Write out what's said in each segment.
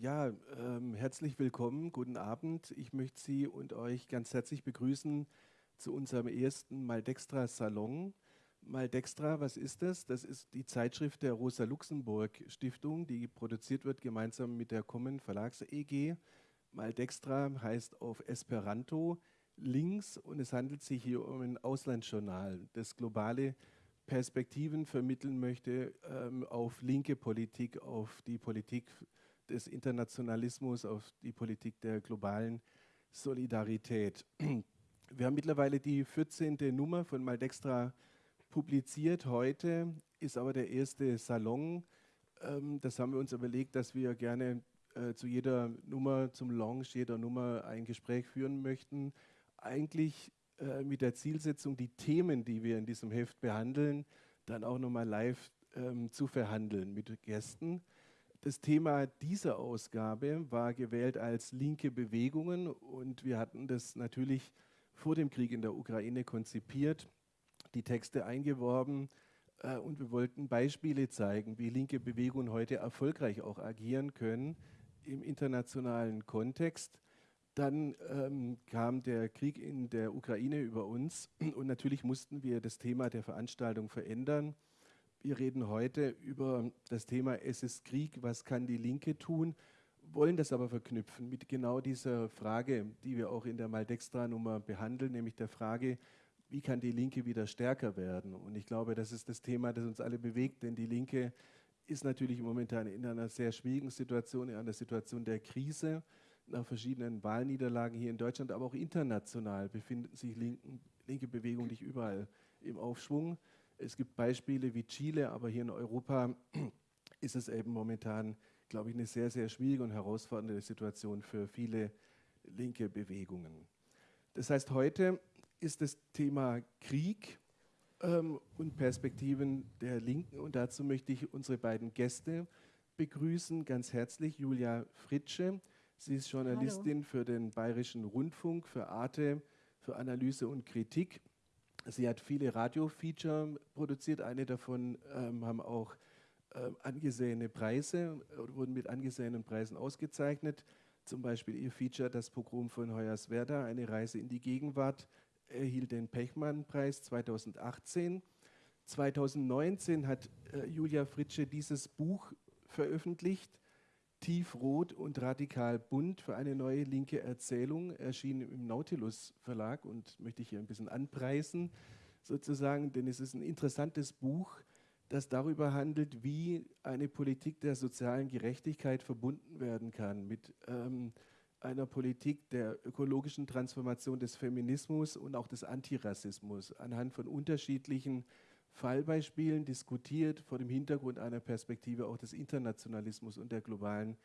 Ja, ähm, herzlich willkommen, guten Abend. Ich möchte Sie und euch ganz herzlich begrüßen zu unserem ersten Maldextra Salon. Maldextra, was ist das? Das ist die Zeitschrift der Rosa Luxemburg Stiftung, die produziert wird gemeinsam mit der Common Verlags EG. Maldextra heißt auf Esperanto links und es handelt sich hier um ein Auslandsjournal, das globale Perspektiven vermitteln möchte ähm, auf linke Politik, auf die Politik des Internationalismus, auf die Politik der globalen Solidarität. Wir haben mittlerweile die 14. Nummer von Maldextra publiziert. Heute ist aber der erste Salon. Ähm, das haben wir uns überlegt, dass wir gerne äh, zu jeder Nummer, zum Launch jeder Nummer ein Gespräch führen möchten. Eigentlich äh, mit der Zielsetzung, die Themen, die wir in diesem Heft behandeln, dann auch nochmal live ähm, zu verhandeln mit Gästen. Das Thema dieser Ausgabe war gewählt als linke Bewegungen und wir hatten das natürlich vor dem Krieg in der Ukraine konzipiert, die Texte eingeworben äh, und wir wollten Beispiele zeigen, wie linke Bewegungen heute erfolgreich auch agieren können im internationalen Kontext. Dann ähm, kam der Krieg in der Ukraine über uns und natürlich mussten wir das Thema der Veranstaltung verändern. Wir reden heute über das Thema Es ist Krieg, was kann die Linke tun, wollen das aber verknüpfen mit genau dieser Frage, die wir auch in der Maldextra-Nummer behandeln, nämlich der Frage, wie kann die Linke wieder stärker werden? Und ich glaube, das ist das Thema, das uns alle bewegt, denn die Linke ist natürlich momentan in einer sehr schwierigen Situation, in einer Situation der Krise. Nach verschiedenen Wahlniederlagen hier in Deutschland, aber auch international befinden sich linken, linke Bewegungen nicht überall im Aufschwung. Es gibt Beispiele wie Chile, aber hier in Europa ist es eben momentan, glaube ich, eine sehr, sehr schwierige und herausfordernde Situation für viele linke Bewegungen. Das heißt, heute ist das Thema Krieg ähm, und Perspektiven der Linken und dazu möchte ich unsere beiden Gäste begrüßen, ganz herzlich Julia Fritsche. Sie ist Journalistin Hallo. für den Bayerischen Rundfunk, für Arte, für Analyse und Kritik Sie hat viele Radio-Feature produziert. Eine davon ähm, haben auch äh, angesehene Preise, äh, wurden mit angesehenen Preisen ausgezeichnet. Zum Beispiel ihr Feature Das Pogrom von Hoyerswerda, eine Reise in die Gegenwart, erhielt den Pechmann-Preis 2018. 2019 hat äh, Julia Fritsche dieses Buch veröffentlicht, Tiefrot und radikal bunt für eine neue linke Erzählung, erschien im Nautilus Verlag und möchte ich hier ein bisschen anpreisen, sozusagen, denn es ist ein interessantes Buch, das darüber handelt, wie eine Politik der sozialen Gerechtigkeit verbunden werden kann mit ähm, einer Politik der ökologischen Transformation des Feminismus und auch des Antirassismus anhand von unterschiedlichen Fallbeispielen diskutiert vor dem Hintergrund einer Perspektive auch des Internationalismus und der globalen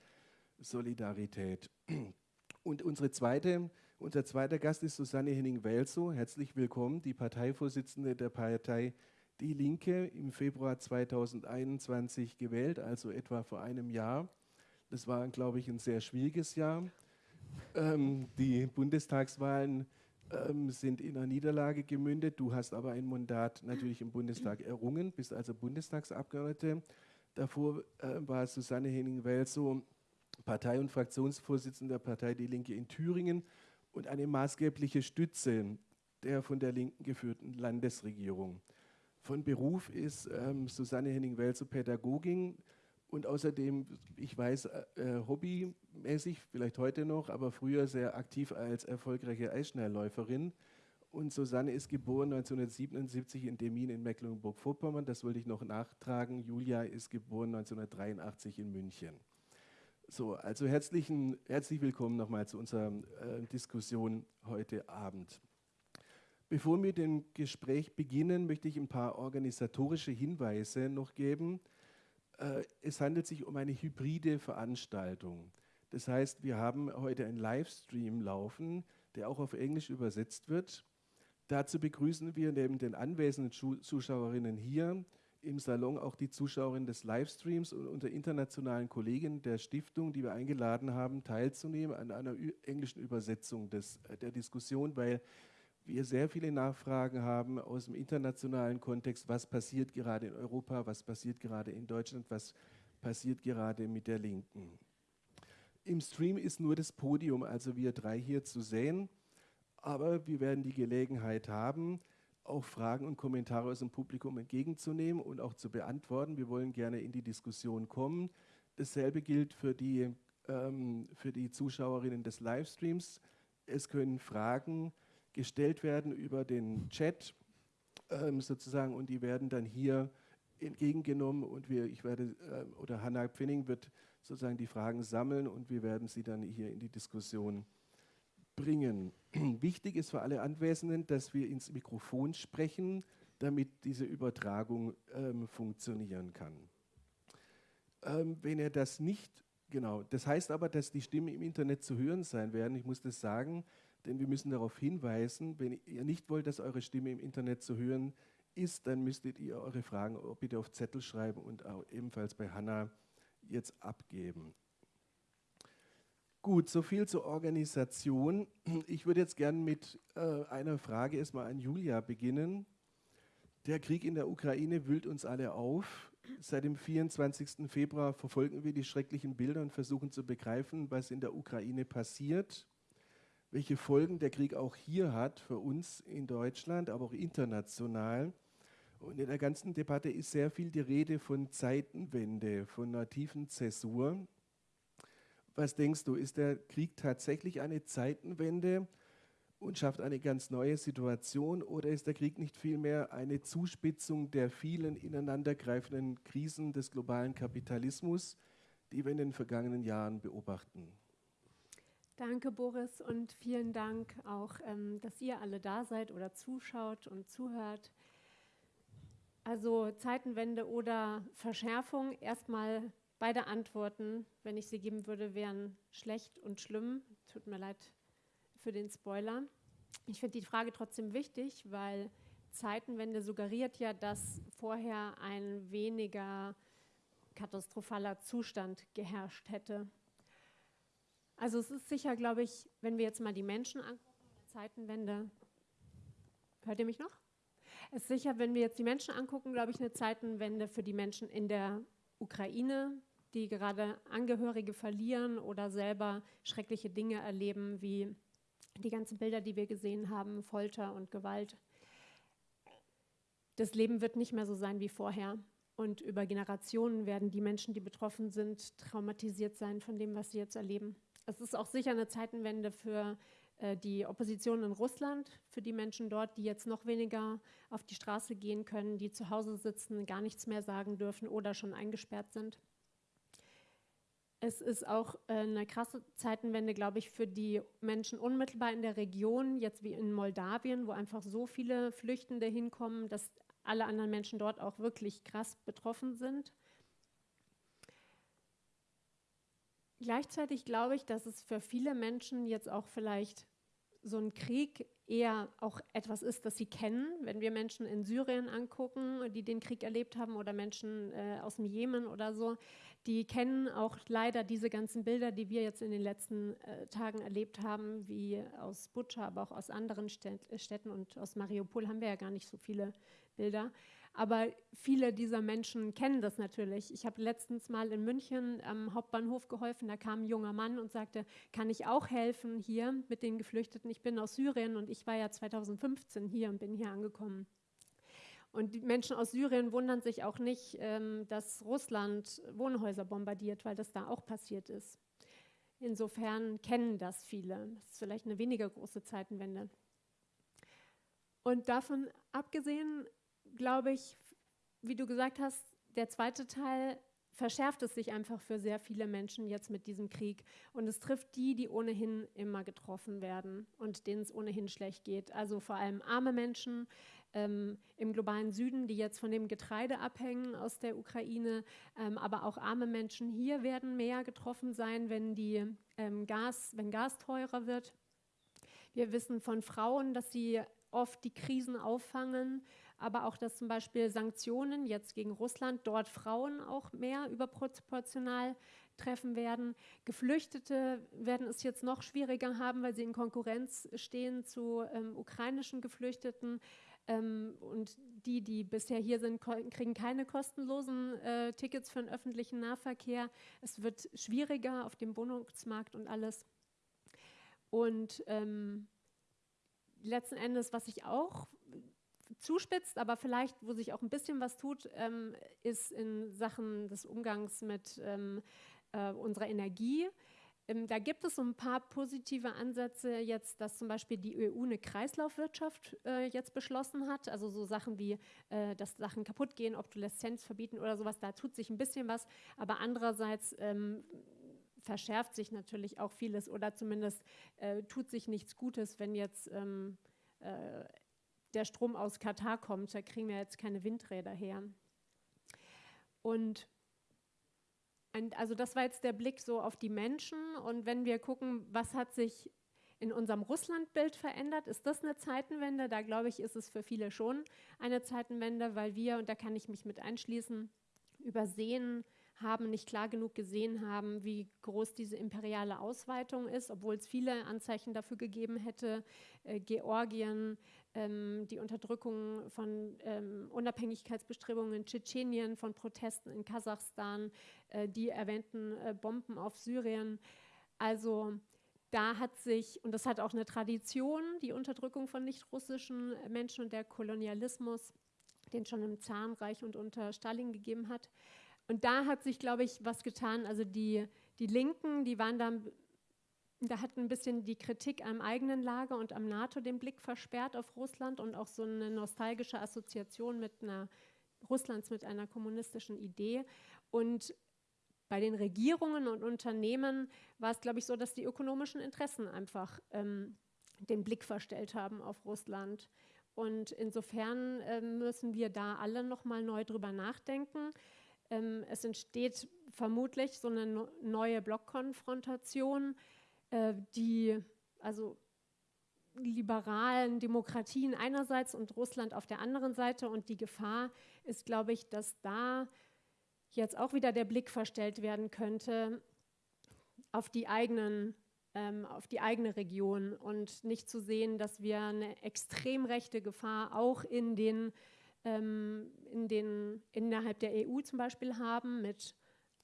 Solidarität. Und unsere zweite, unser zweiter Gast ist Susanne Henning-Welsow. Herzlich willkommen, die Parteivorsitzende der Partei Die Linke, im Februar 2021 gewählt, also etwa vor einem Jahr. Das war, glaube ich, ein sehr schwieriges Jahr. Ähm, die Bundestagswahlen ähm, sind in einer Niederlage gemündet. Du hast aber ein Mandat natürlich im Bundestag errungen, bist also Bundestagsabgeordnete. Davor äh, war Susanne Henning-Welsow Partei- und Fraktionsvorsitzende der Partei Die Linke in Thüringen und eine maßgebliche Stütze der von der Linken geführten Landesregierung. Von Beruf ist ähm, Susanne Henning-Welsow Pädagogin und außerdem, ich weiß, äh, äh, hobbymäßig, vielleicht heute noch, aber früher sehr aktiv als erfolgreiche Eisschnellläuferin. Und Susanne ist geboren 1977 in Demin in Mecklenburg-Vorpommern. Das wollte ich noch nachtragen. Julia ist geboren 1983 in München. So, also herzlichen, herzlich willkommen nochmal zu unserer äh, Diskussion heute Abend. Bevor wir dem Gespräch beginnen, möchte ich ein paar organisatorische Hinweise noch geben. Äh, es handelt sich um eine hybride Veranstaltung. Das heißt, wir haben heute einen Livestream laufen, der auch auf Englisch übersetzt wird. Dazu begrüßen wir neben den anwesenden Zuschauerinnen hier im Salon auch die Zuschauerinnen des Livestreams und unter internationalen Kollegen der Stiftung, die wir eingeladen haben, teilzunehmen an einer englischen Übersetzung des, der Diskussion, weil wir sehr viele Nachfragen haben aus dem internationalen Kontext, was passiert gerade in Europa, was passiert gerade in Deutschland, was passiert gerade mit der Linken. Im Stream ist nur das Podium, also wir drei hier zu sehen. Aber wir werden die Gelegenheit haben, auch Fragen und Kommentare aus dem Publikum entgegenzunehmen und auch zu beantworten. Wir wollen gerne in die Diskussion kommen. Dasselbe gilt für die, ähm, für die Zuschauerinnen des Livestreams. Es können Fragen gestellt werden über den Chat ähm, sozusagen und die werden dann hier entgegengenommen und wir, ich werde, äh, oder Hannah Pfenning wird sozusagen die Fragen sammeln und wir werden sie dann hier in die Diskussion bringen. Wichtig ist für alle Anwesenden, dass wir ins Mikrofon sprechen, damit diese Übertragung ähm, funktionieren kann. Ähm, wenn ihr das nicht, genau, das heißt aber, dass die Stimmen im Internet zu hören sein werden. Ich muss das sagen, denn wir müssen darauf hinweisen, wenn ihr nicht wollt, dass eure Stimme im Internet zu hören ist, dann müsstet ihr eure Fragen bitte auf Zettel schreiben und auch ebenfalls bei Hanna jetzt abgeben. Gut, so viel zur Organisation. Ich würde jetzt gerne mit äh, einer Frage erstmal an Julia beginnen. Der Krieg in der Ukraine wühlt uns alle auf. Seit dem 24. Februar verfolgen wir die schrecklichen Bilder und versuchen zu begreifen, was in der Ukraine passiert, welche Folgen der Krieg auch hier hat für uns in Deutschland, aber auch international. Und in der ganzen Debatte ist sehr viel die Rede von Zeitenwende, von einer Zäsur. Was denkst du, ist der Krieg tatsächlich eine Zeitenwende und schafft eine ganz neue Situation oder ist der Krieg nicht vielmehr eine Zuspitzung der vielen ineinandergreifenden Krisen des globalen Kapitalismus, die wir in den vergangenen Jahren beobachten? Danke, Boris, und vielen Dank auch, ähm, dass ihr alle da seid oder zuschaut und zuhört. Also Zeitenwende oder Verschärfung, erstmal Beide Antworten, wenn ich sie geben würde, wären schlecht und schlimm. Tut mir leid für den Spoiler. Ich finde die Frage trotzdem wichtig, weil Zeitenwende suggeriert ja, dass vorher ein weniger katastrophaler Zustand geherrscht hätte. Also es ist sicher, glaube ich, wenn wir jetzt mal die Menschen angucken, Zeitenwende. Hört ihr mich noch? Es ist sicher, wenn wir jetzt die Menschen angucken, glaube ich, eine Zeitenwende für die Menschen in der Ukraine, die gerade Angehörige verlieren oder selber schreckliche Dinge erleben, wie die ganzen Bilder, die wir gesehen haben, Folter und Gewalt. Das Leben wird nicht mehr so sein wie vorher. Und über Generationen werden die Menschen, die betroffen sind, traumatisiert sein von dem, was sie jetzt erleben. Es ist auch sicher eine Zeitenwende für äh, die Opposition in Russland, für die Menschen dort, die jetzt noch weniger auf die Straße gehen können, die zu Hause sitzen, gar nichts mehr sagen dürfen oder schon eingesperrt sind. Es ist auch äh, eine krasse Zeitenwende, glaube ich, für die Menschen unmittelbar in der Region, jetzt wie in Moldawien, wo einfach so viele Flüchtende hinkommen, dass alle anderen Menschen dort auch wirklich krass betroffen sind. Gleichzeitig glaube ich, dass es für viele Menschen jetzt auch vielleicht so ein Krieg eher auch etwas ist, das sie kennen. Wenn wir Menschen in Syrien angucken, die den Krieg erlebt haben, oder Menschen äh, aus dem Jemen oder so, die kennen auch leider diese ganzen Bilder, die wir jetzt in den letzten äh, Tagen erlebt haben, wie aus Butscha, aber auch aus anderen Städten und aus Mariupol haben wir ja gar nicht so viele Bilder. Aber viele dieser Menschen kennen das natürlich. Ich habe letztens mal in München am Hauptbahnhof geholfen. Da kam ein junger Mann und sagte, kann ich auch helfen hier mit den Geflüchteten? Ich bin aus Syrien und ich war ja 2015 hier und bin hier angekommen. Und die Menschen aus Syrien wundern sich auch nicht, ähm, dass Russland Wohnhäuser bombardiert, weil das da auch passiert ist. Insofern kennen das viele. Das ist vielleicht eine weniger große Zeitenwende. Und davon abgesehen glaube ich, wie du gesagt hast, der zweite Teil verschärft es sich einfach für sehr viele Menschen jetzt mit diesem Krieg. Und es trifft die, die ohnehin immer getroffen werden und denen es ohnehin schlecht geht. Also vor allem arme Menschen ähm, im globalen Süden, die jetzt von dem Getreide abhängen aus der Ukraine. Ähm, aber auch arme Menschen hier werden mehr getroffen sein, wenn, die, ähm, Gas, wenn Gas teurer wird. Wir wissen von Frauen, dass sie oft die Krisen auffangen aber auch, dass zum Beispiel Sanktionen jetzt gegen Russland dort Frauen auch mehr überproportional treffen werden. Geflüchtete werden es jetzt noch schwieriger haben, weil sie in Konkurrenz stehen zu ähm, ukrainischen Geflüchteten. Ähm, und die, die bisher hier sind, kriegen keine kostenlosen äh, Tickets für den öffentlichen Nahverkehr. Es wird schwieriger auf dem Wohnungsmarkt und alles. Und ähm, letzten Endes, was ich auch zuspitzt, aber vielleicht, wo sich auch ein bisschen was tut, ähm, ist in Sachen des Umgangs mit ähm, äh, unserer Energie. Ähm, da gibt es so ein paar positive Ansätze jetzt, dass zum Beispiel die EU eine Kreislaufwirtschaft äh, jetzt beschlossen hat. Also so Sachen wie, äh, dass Sachen kaputt gehen, Obsoleszenz verbieten oder sowas, da tut sich ein bisschen was. Aber andererseits ähm, verschärft sich natürlich auch vieles oder zumindest äh, tut sich nichts Gutes, wenn jetzt ähm, äh, der Strom aus Katar kommt. Da kriegen wir jetzt keine Windräder her. Und also das war jetzt der Blick so auf die Menschen. Und wenn wir gucken, was hat sich in unserem Russlandbild verändert, ist das eine Zeitenwende? Da glaube ich, ist es für viele schon eine Zeitenwende, weil wir, und da kann ich mich mit einschließen, übersehen haben, nicht klar genug gesehen haben, wie groß diese imperiale Ausweitung ist, obwohl es viele Anzeichen dafür gegeben hätte. Äh, Georgien, die Unterdrückung von ähm, Unabhängigkeitsbestrebungen in Tschetschenien, von Protesten in Kasachstan, äh, die erwähnten äh, Bomben auf Syrien. Also da hat sich, und das hat auch eine Tradition, die Unterdrückung von nicht-russischen Menschen und der Kolonialismus, den schon im Zarenreich und unter Stalin gegeben hat. Und da hat sich, glaube ich, was getan. Also die, die Linken, die waren da, da hat ein bisschen die Kritik am eigenen Lager und am NATO den Blick versperrt auf Russland und auch so eine nostalgische Assoziation mit einer Russlands mit einer kommunistischen Idee. Und bei den Regierungen und Unternehmen war es, glaube ich, so, dass die ökonomischen Interessen einfach ähm, den Blick verstellt haben auf Russland. Und insofern äh, müssen wir da alle noch mal neu drüber nachdenken. Ähm, es entsteht vermutlich so eine neue Blockkonfrontation, äh, die also liberalen Demokratien einerseits und Russland auf der anderen Seite. Und die Gefahr ist, glaube ich, dass da jetzt auch wieder der Blick verstellt werden könnte auf die eigenen ähm, auf die eigene Region und nicht zu sehen, dass wir eine extrem rechte Gefahr auch in den ähm, in den, innerhalb der EU zum Beispiel haben, mit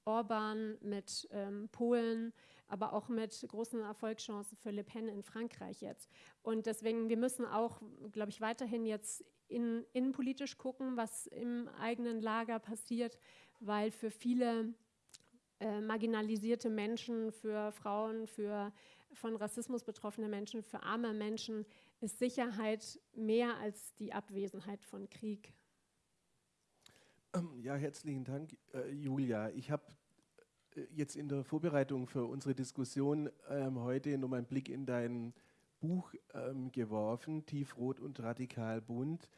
Orban, mit ähm, Polen, aber auch mit großen Erfolgschancen für Le Pen in Frankreich jetzt. Und deswegen, wir müssen auch, glaube ich, weiterhin jetzt in, innenpolitisch gucken, was im eigenen Lager passiert, weil für viele äh, marginalisierte Menschen, für Frauen, für von Rassismus betroffene Menschen, für arme Menschen ist Sicherheit mehr als die Abwesenheit von Krieg. Ähm, ja, herzlichen Dank, äh, Julia. Ich habe jetzt in der Vorbereitung für unsere Diskussion ähm, heute noch einen Blick in dein Buch ähm, geworfen, Tiefrot und radikal bunt.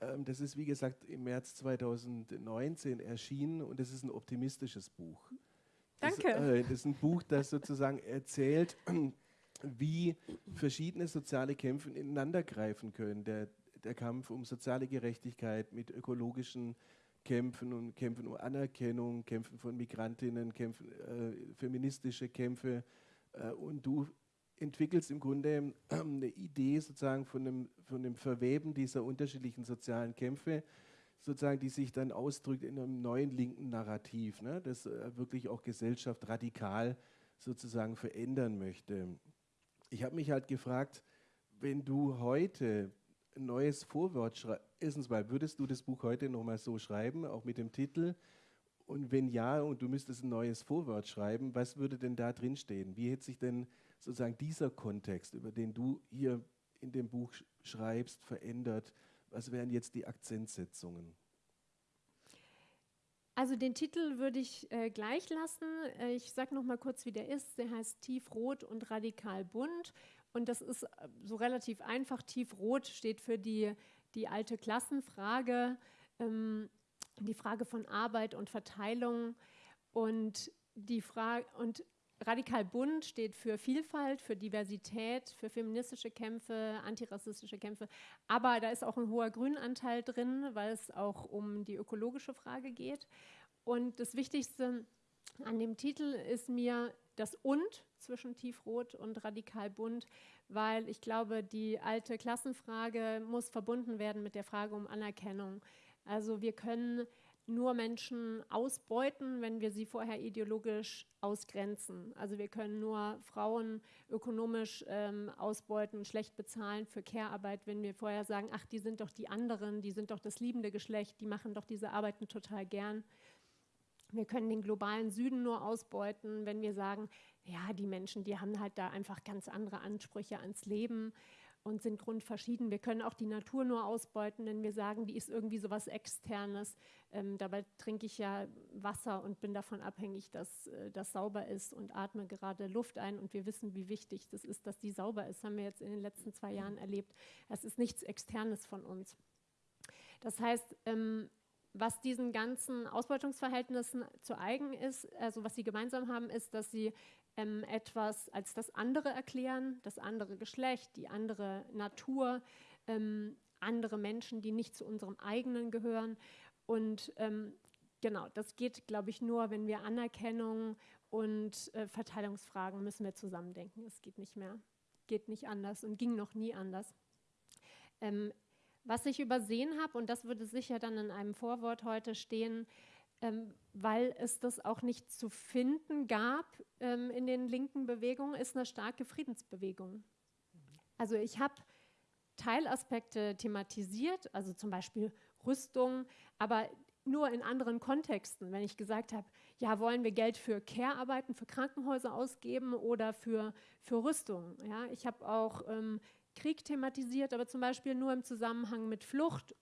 Ähm, das ist, wie gesagt, im März 2019 erschienen und das ist ein optimistisches Buch. Danke. Das, äh, das ist ein Buch, das sozusagen erzählt, wie verschiedene soziale Kämpfe ineinandergreifen können. Der, der Kampf um soziale Gerechtigkeit mit ökologischen Kämpfen und Kämpfen um Anerkennung, Kämpfen von Migrantinnen, Kämpfen, äh, feministische Kämpfe. Äh, und du entwickelst im Grunde äh, eine Idee sozusagen von dem, von dem Verweben dieser unterschiedlichen sozialen Kämpfe, sozusagen, die sich dann ausdrückt in einem neuen linken Narrativ, ne, das äh, wirklich auch Gesellschaft radikal sozusagen verändern möchte. Ich habe mich halt gefragt, wenn du heute ein neues Vorwort schreibst, erstens mal, würdest du das Buch heute nochmal so schreiben, auch mit dem Titel? Und wenn ja, und du müsstest ein neues Vorwort schreiben, was würde denn da drin stehen? Wie hätte sich denn sozusagen dieser Kontext, über den du hier in dem Buch schreibst, verändert? Was wären jetzt die Akzentsetzungen? Also den Titel würde ich äh, gleich lassen. Äh, ich sage noch mal kurz, wie der ist. Der heißt Tiefrot und radikal bunt. Und das ist äh, so relativ einfach. Tiefrot steht für die, die alte Klassenfrage, ähm, die Frage von Arbeit und Verteilung. Und die und Radikal bunt steht für Vielfalt, für Diversität, für feministische Kämpfe, antirassistische Kämpfe. Aber da ist auch ein hoher Grünanteil drin, weil es auch um die ökologische Frage geht. Und das Wichtigste an dem Titel ist mir, das Und zwischen tiefrot und radikal bunt, weil ich glaube, die alte Klassenfrage muss verbunden werden mit der Frage um Anerkennung. Also wir können nur Menschen ausbeuten, wenn wir sie vorher ideologisch ausgrenzen. Also wir können nur Frauen ökonomisch ähm, ausbeuten schlecht bezahlen für Care-Arbeit, wenn wir vorher sagen, ach, die sind doch die anderen, die sind doch das liebende Geschlecht, die machen doch diese Arbeiten total gern. Wir können den globalen Süden nur ausbeuten, wenn wir sagen, ja, die Menschen, die haben halt da einfach ganz andere Ansprüche ans Leben und sind grundverschieden. Wir können auch die Natur nur ausbeuten, wenn wir sagen, die ist irgendwie so was Externes. Ähm, dabei trinke ich ja Wasser und bin davon abhängig, dass äh, das sauber ist und atme gerade Luft ein. Und wir wissen, wie wichtig das ist, dass die sauber ist. Haben wir jetzt in den letzten zwei Jahren erlebt. Es ist nichts Externes von uns. Das heißt, ähm, was diesen ganzen Ausbeutungsverhältnissen zu eigen ist, also was sie gemeinsam haben, ist, dass sie ähm, etwas als das andere erklären, das andere Geschlecht, die andere Natur, ähm, andere Menschen, die nicht zu unserem eigenen gehören. Und ähm, genau, das geht, glaube ich, nur, wenn wir Anerkennung und äh, Verteilungsfragen müssen wir zusammendenken. Es geht nicht mehr, geht nicht anders und ging noch nie anders. Ähm, was ich übersehen habe, und das würde sicher dann in einem Vorwort heute stehen, ähm, weil es das auch nicht zu finden gab ähm, in den linken Bewegungen, ist eine starke Friedensbewegung. Also ich habe Teilaspekte thematisiert, also zum Beispiel Rüstung, aber nur in anderen Kontexten. Wenn ich gesagt habe, ja, wollen wir Geld für Care-Arbeiten, für Krankenhäuser ausgeben oder für, für Rüstung. Ja? Ich habe auch ähm, Krieg thematisiert, aber zum Beispiel nur im Zusammenhang mit Flucht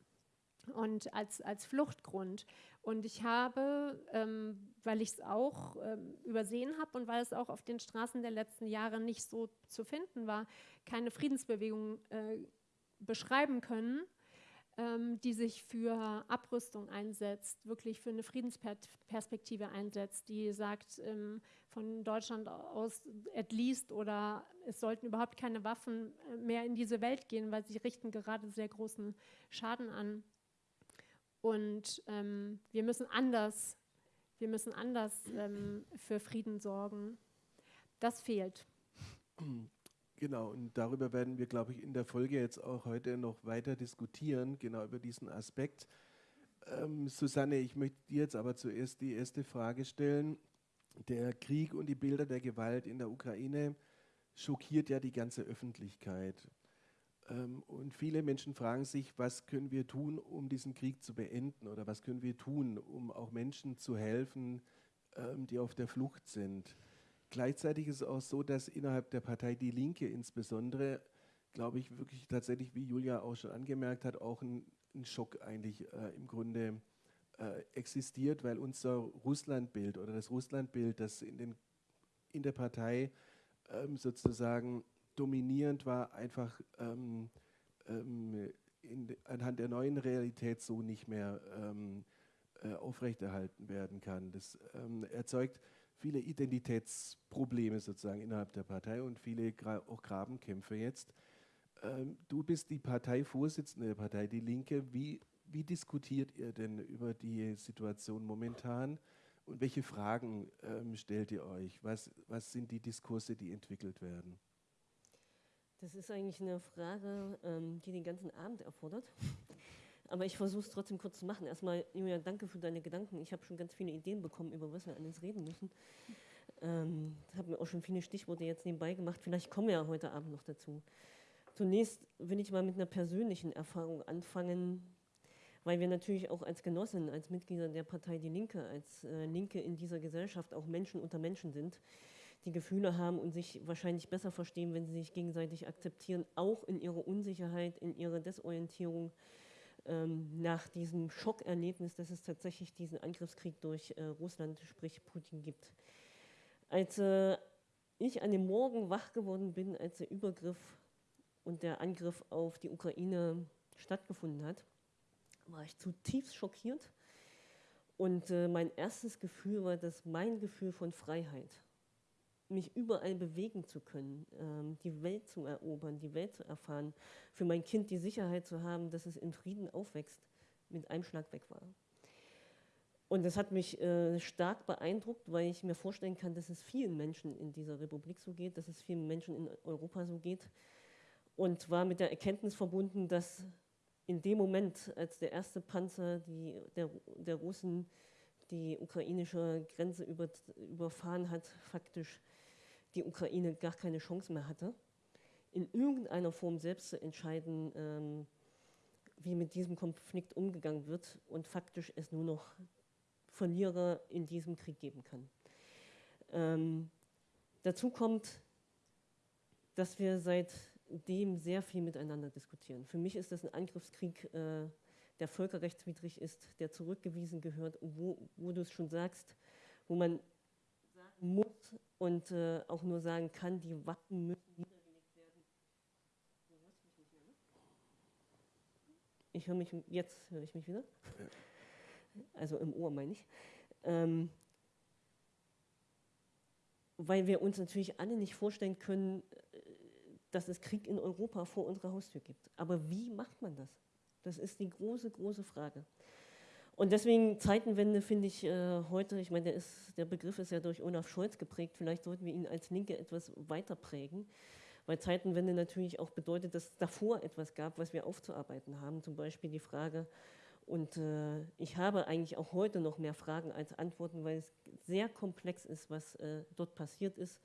und als, als Fluchtgrund. Und ich habe, ähm, weil ich es auch ähm, übersehen habe und weil es auch auf den Straßen der letzten Jahre nicht so zu finden war, keine Friedensbewegung äh, beschreiben können, die sich für Abrüstung einsetzt, wirklich für eine Friedensperspektive einsetzt, die sagt, ähm, von Deutschland aus at least oder es sollten überhaupt keine Waffen äh, mehr in diese Welt gehen, weil sie richten gerade sehr großen Schaden an. Und ähm, wir müssen anders, wir müssen anders ähm, für Frieden sorgen. Das fehlt. Genau, und darüber werden wir, glaube ich, in der Folge jetzt auch heute noch weiter diskutieren, genau über diesen Aspekt. Ähm, Susanne, ich möchte dir jetzt aber zuerst die erste Frage stellen. Der Krieg und die Bilder der Gewalt in der Ukraine schockiert ja die ganze Öffentlichkeit. Ähm, und viele Menschen fragen sich, was können wir tun, um diesen Krieg zu beenden oder was können wir tun, um auch Menschen zu helfen, ähm, die auf der Flucht sind. Gleichzeitig ist es auch so, dass innerhalb der Partei Die Linke insbesondere, glaube ich, wirklich tatsächlich, wie Julia auch schon angemerkt hat, auch ein, ein Schock eigentlich äh, im Grunde äh, existiert, weil unser Russlandbild oder das Russlandbild, das in, den, in der Partei ähm, sozusagen dominierend war, einfach ähm, ähm, in, anhand der neuen Realität so nicht mehr ähm, äh, aufrechterhalten werden kann. Das ähm, erzeugt viele Identitätsprobleme sozusagen innerhalb der Partei und viele gra auch Grabenkämpfe jetzt. Ähm, du bist die Parteivorsitzende der Partei Die Linke. Wie, wie diskutiert ihr denn über die Situation momentan? Und welche Fragen ähm, stellt ihr euch? Was, was sind die Diskurse, die entwickelt werden? Das ist eigentlich eine Frage, ähm, die den ganzen Abend erfordert. Aber ich versuche es trotzdem kurz zu machen. Erstmal, Julia, danke für deine Gedanken. Ich habe schon ganz viele Ideen bekommen, über was wir alles reden müssen. Ähm, habe mir auch schon viele Stichworte jetzt nebenbei gemacht. Vielleicht kommen wir ja heute Abend noch dazu. Zunächst will ich mal mit einer persönlichen Erfahrung anfangen, weil wir natürlich auch als Genossen, als Mitglieder der Partei Die Linke, als äh, Linke in dieser Gesellschaft auch Menschen unter Menschen sind die Gefühle haben und sich wahrscheinlich besser verstehen, wenn sie sich gegenseitig akzeptieren, auch in ihrer Unsicherheit, in ihrer Desorientierung ähm, nach diesem Schockerlebnis, dass es tatsächlich diesen Angriffskrieg durch äh, Russland, sprich Putin, gibt. Als äh, ich an dem Morgen wach geworden bin, als der Übergriff und der Angriff auf die Ukraine stattgefunden hat, war ich zutiefst schockiert. Und äh, mein erstes Gefühl war das mein Gefühl von Freiheit mich überall bewegen zu können, ähm, die Welt zu erobern, die Welt zu erfahren, für mein Kind die Sicherheit zu haben, dass es in Frieden aufwächst, mit einem Schlag weg war. Und das hat mich äh, stark beeindruckt, weil ich mir vorstellen kann, dass es vielen Menschen in dieser Republik so geht, dass es vielen Menschen in Europa so geht. Und war mit der Erkenntnis verbunden, dass in dem Moment, als der erste Panzer die, der, der Russen die ukrainische Grenze über, überfahren hat, faktisch die Ukraine gar keine Chance mehr hatte, in irgendeiner Form selbst zu entscheiden, ähm, wie mit diesem Konflikt umgegangen wird und faktisch es nur noch Verlierer in diesem Krieg geben kann. Ähm, dazu kommt, dass wir seitdem sehr viel miteinander diskutieren. Für mich ist das ein Angriffskrieg, äh, der völkerrechtswidrig ist, der zurückgewiesen gehört, wo, wo du es schon sagst, wo man muss und äh, auch nur sagen kann, die Waffen müssen niedergelegt werden. Ich höre mich, jetzt höre ich mich wieder. Also im Ohr meine ich. Ähm, weil wir uns natürlich alle nicht vorstellen können, äh, dass es Krieg in Europa vor unserer Haustür gibt. Aber wie macht man das? Das ist die große, große Frage. Und deswegen Zeitenwende finde ich äh, heute, ich meine, der, der Begriff ist ja durch Olaf Scholz geprägt, vielleicht sollten wir ihn als Linke etwas weiter prägen, weil Zeitenwende natürlich auch bedeutet, dass es davor etwas gab, was wir aufzuarbeiten haben, zum Beispiel die Frage, und äh, ich habe eigentlich auch heute noch mehr Fragen als Antworten, weil es sehr komplex ist, was äh, dort passiert ist,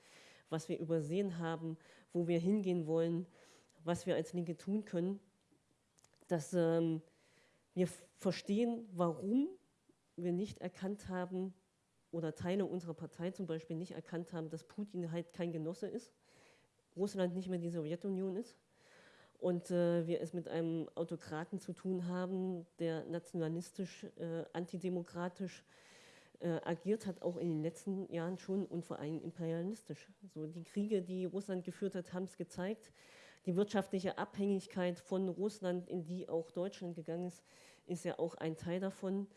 was wir übersehen haben, wo wir hingehen wollen, was wir als Linke tun können dass ähm, wir verstehen, warum wir nicht erkannt haben oder Teile unserer Partei zum Beispiel nicht erkannt haben, dass Putin halt kein Genosse ist, Russland nicht mehr die Sowjetunion ist und äh, wir es mit einem Autokraten zu tun haben, der nationalistisch, äh, antidemokratisch äh, agiert hat, auch in den letzten Jahren schon und vor allem imperialistisch. So die Kriege, die Russland geführt hat, haben es gezeigt. Die wirtschaftliche Abhängigkeit von Russland, in die auch Deutschland gegangen ist, ist ja auch ein Teil davon.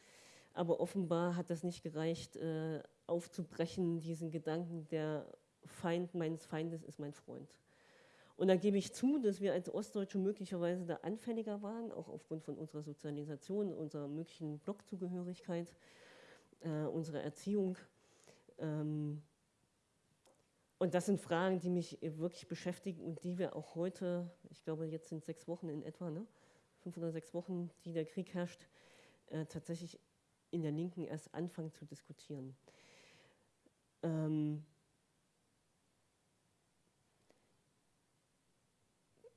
Aber offenbar hat das nicht gereicht, äh, aufzubrechen, diesen Gedanken, der Feind meines Feindes ist mein Freund. Und da gebe ich zu, dass wir als Ostdeutsche möglicherweise da anfälliger waren, auch aufgrund von unserer Sozialisation, unserer möglichen Blockzugehörigkeit, äh, unserer Erziehung. Ähm, und das sind Fragen, die mich wirklich beschäftigen und die wir auch heute, ich glaube, jetzt sind sechs Wochen in etwa, ne? Fünf oder sechs Wochen, die der Krieg herrscht, äh, tatsächlich in der Linken erst anfangen zu diskutieren. Ähm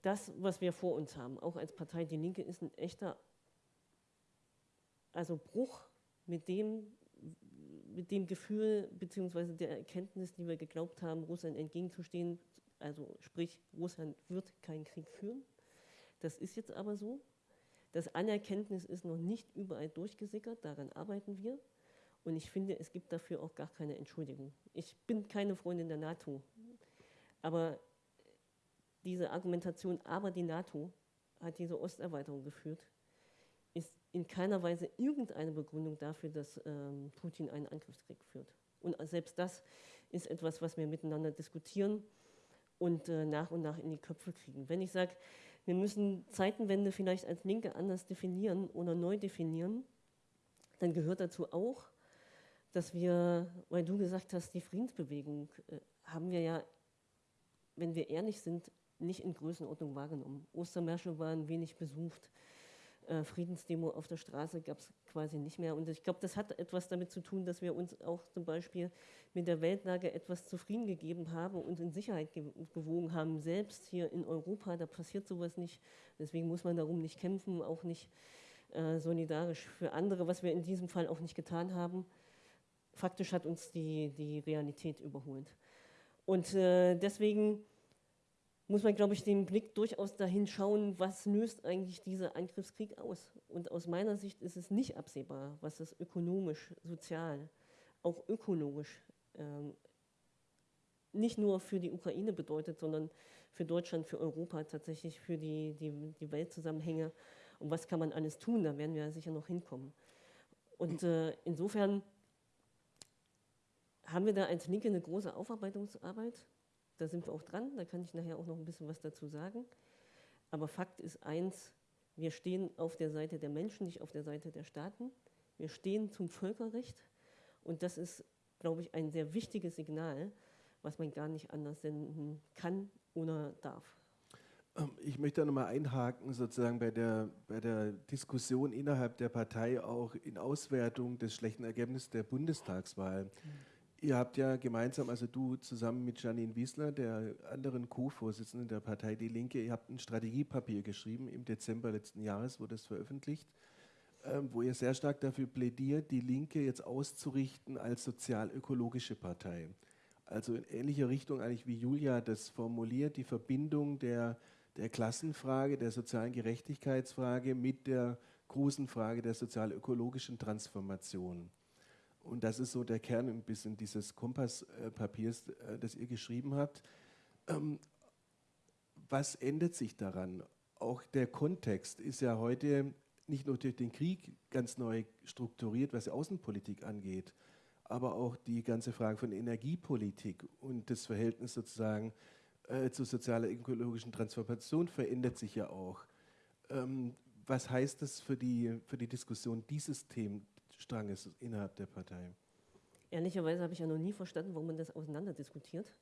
das, was wir vor uns haben, auch als Partei Die Linke, ist ein echter also Bruch mit dem, mit dem Gefühl bzw. der Erkenntnis, die wir geglaubt haben, Russland entgegenzustehen, also sprich, Russland wird keinen Krieg führen. Das ist jetzt aber so. Das Anerkenntnis ist noch nicht überall durchgesickert, daran arbeiten wir. Und ich finde, es gibt dafür auch gar keine Entschuldigung. Ich bin keine Freundin der NATO, aber diese Argumentation, aber die NATO hat diese Osterweiterung geführt, ist in keiner Weise irgendeine Begründung dafür, dass ähm, Putin einen Angriffskrieg führt. Und selbst das ist etwas, was wir miteinander diskutieren und äh, nach und nach in die Köpfe kriegen. Wenn ich sage, wir müssen Zeitenwende vielleicht als Linke anders definieren oder neu definieren, dann gehört dazu auch, dass wir, weil du gesagt hast, die Friedensbewegung äh, haben wir ja, wenn wir ehrlich sind, nicht in Größenordnung wahrgenommen. Ostermärsche waren wenig besucht Friedensdemo auf der Straße gab es quasi nicht mehr. Und ich glaube, das hat etwas damit zu tun, dass wir uns auch zum Beispiel mit der Weltlage etwas zufrieden gegeben haben und in Sicherheit ge gewogen haben. Selbst hier in Europa, da passiert sowas nicht. Deswegen muss man darum nicht kämpfen, auch nicht äh, solidarisch für andere, was wir in diesem Fall auch nicht getan haben. Faktisch hat uns die, die Realität überholt. Und äh, deswegen muss man, glaube ich, den Blick durchaus dahin schauen, was löst eigentlich dieser Angriffskrieg aus. Und aus meiner Sicht ist es nicht absehbar, was das ökonomisch, sozial, auch ökologisch ähm, nicht nur für die Ukraine bedeutet, sondern für Deutschland, für Europa, tatsächlich für die, die, die Weltzusammenhänge. Und was kann man alles tun? Da werden wir sicher noch hinkommen. Und äh, insofern haben wir da als Linke eine große Aufarbeitungsarbeit da sind wir auch dran, da kann ich nachher auch noch ein bisschen was dazu sagen. Aber Fakt ist eins, wir stehen auf der Seite der Menschen, nicht auf der Seite der Staaten. Wir stehen zum Völkerrecht und das ist, glaube ich, ein sehr wichtiges Signal, was man gar nicht anders senden kann oder darf. Ähm, ich möchte da nochmal einhaken, sozusagen bei der, bei der Diskussion innerhalb der Partei auch in Auswertung des schlechten Ergebnisses der Bundestagswahl. Mhm. Ihr habt ja gemeinsam, also du zusammen mit Janine Wiesler, der anderen Co-Vorsitzenden der Partei Die Linke, ihr habt ein Strategiepapier geschrieben. Im Dezember letzten Jahres wurde es veröffentlicht, ähm, wo ihr sehr stark dafür plädiert, die Linke jetzt auszurichten als sozial-ökologische Partei. Also in ähnlicher Richtung eigentlich wie Julia das formuliert, die Verbindung der der Klassenfrage, der sozialen Gerechtigkeitsfrage mit der großen Frage der sozial-ökologischen Transformation. Und das ist so der Kern ein bisschen dieses Kompasspapiers, äh, das ihr geschrieben habt. Ähm, was ändert sich daran? Auch der Kontext ist ja heute nicht nur durch den Krieg ganz neu strukturiert, was die Außenpolitik angeht, aber auch die ganze Frage von Energiepolitik und das Verhältnis sozusagen äh, zur sozialer ökologischen Transformation verändert sich ja auch. Ähm, was heißt das für die, für die Diskussion dieses Themenstranges innerhalb der Partei? Ehrlicherweise habe ich ja noch nie verstanden, warum man das auseinander diskutiert.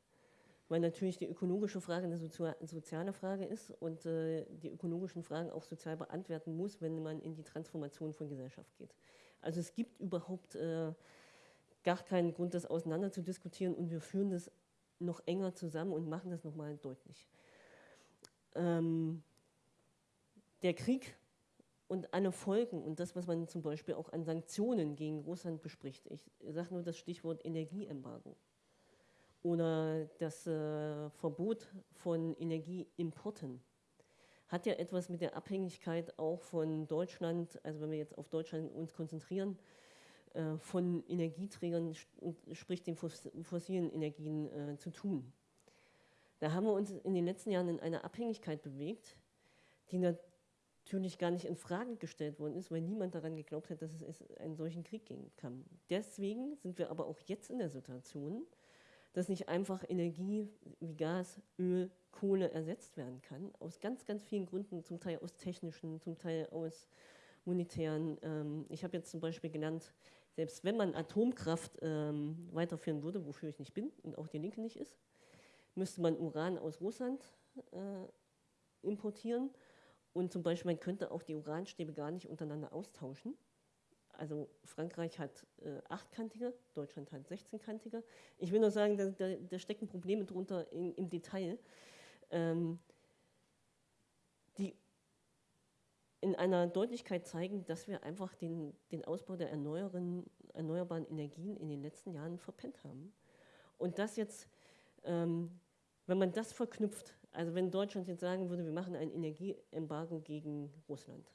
Weil natürlich die ökologische Frage eine soziale Frage ist und äh, die ökologischen Fragen auch sozial beantworten muss, wenn man in die Transformation von Gesellschaft geht. Also es gibt überhaupt äh, gar keinen Grund, das auseinander zu diskutieren und wir führen das noch enger zusammen und machen das nochmal deutlich. Ähm, der Krieg und alle Folgen und das, was man zum Beispiel auch an Sanktionen gegen Russland bespricht. Ich sage nur das Stichwort Energieembargo oder das äh, Verbot von Energieimporten hat ja etwas mit der Abhängigkeit auch von Deutschland, also wenn wir jetzt auf Deutschland uns konzentrieren, äh, von Energieträgern, sprich den fossilen Energien, äh, zu tun. Da haben wir uns in den letzten Jahren in einer Abhängigkeit bewegt, die natürlich gar nicht in Frage gestellt worden ist, weil niemand daran geglaubt hat, dass es einen solchen Krieg geben kann. Deswegen sind wir aber auch jetzt in der Situation, dass nicht einfach Energie wie Gas, Öl, Kohle ersetzt werden kann, aus ganz, ganz vielen Gründen, zum Teil aus technischen, zum Teil aus monetären. Ähm, ich habe jetzt zum Beispiel genannt, selbst wenn man Atomkraft ähm, weiterführen würde, wofür ich nicht bin und auch die Linke nicht ist, müsste man Uran aus Russland äh, importieren. Und zum Beispiel, man könnte auch die Uranstäbe gar nicht untereinander austauschen. Also Frankreich hat äh, achtkantige, Deutschland hat 16-kantige. Ich will nur sagen, da, da, da stecken Probleme drunter in, im Detail. Ähm, die in einer Deutlichkeit zeigen, dass wir einfach den, den Ausbau der erneuerbaren, Energien in den letzten Jahren verpennt haben. Und das jetzt, ähm, wenn man das verknüpft, also wenn Deutschland jetzt sagen würde, wir machen ein Energieembargo gegen Russland.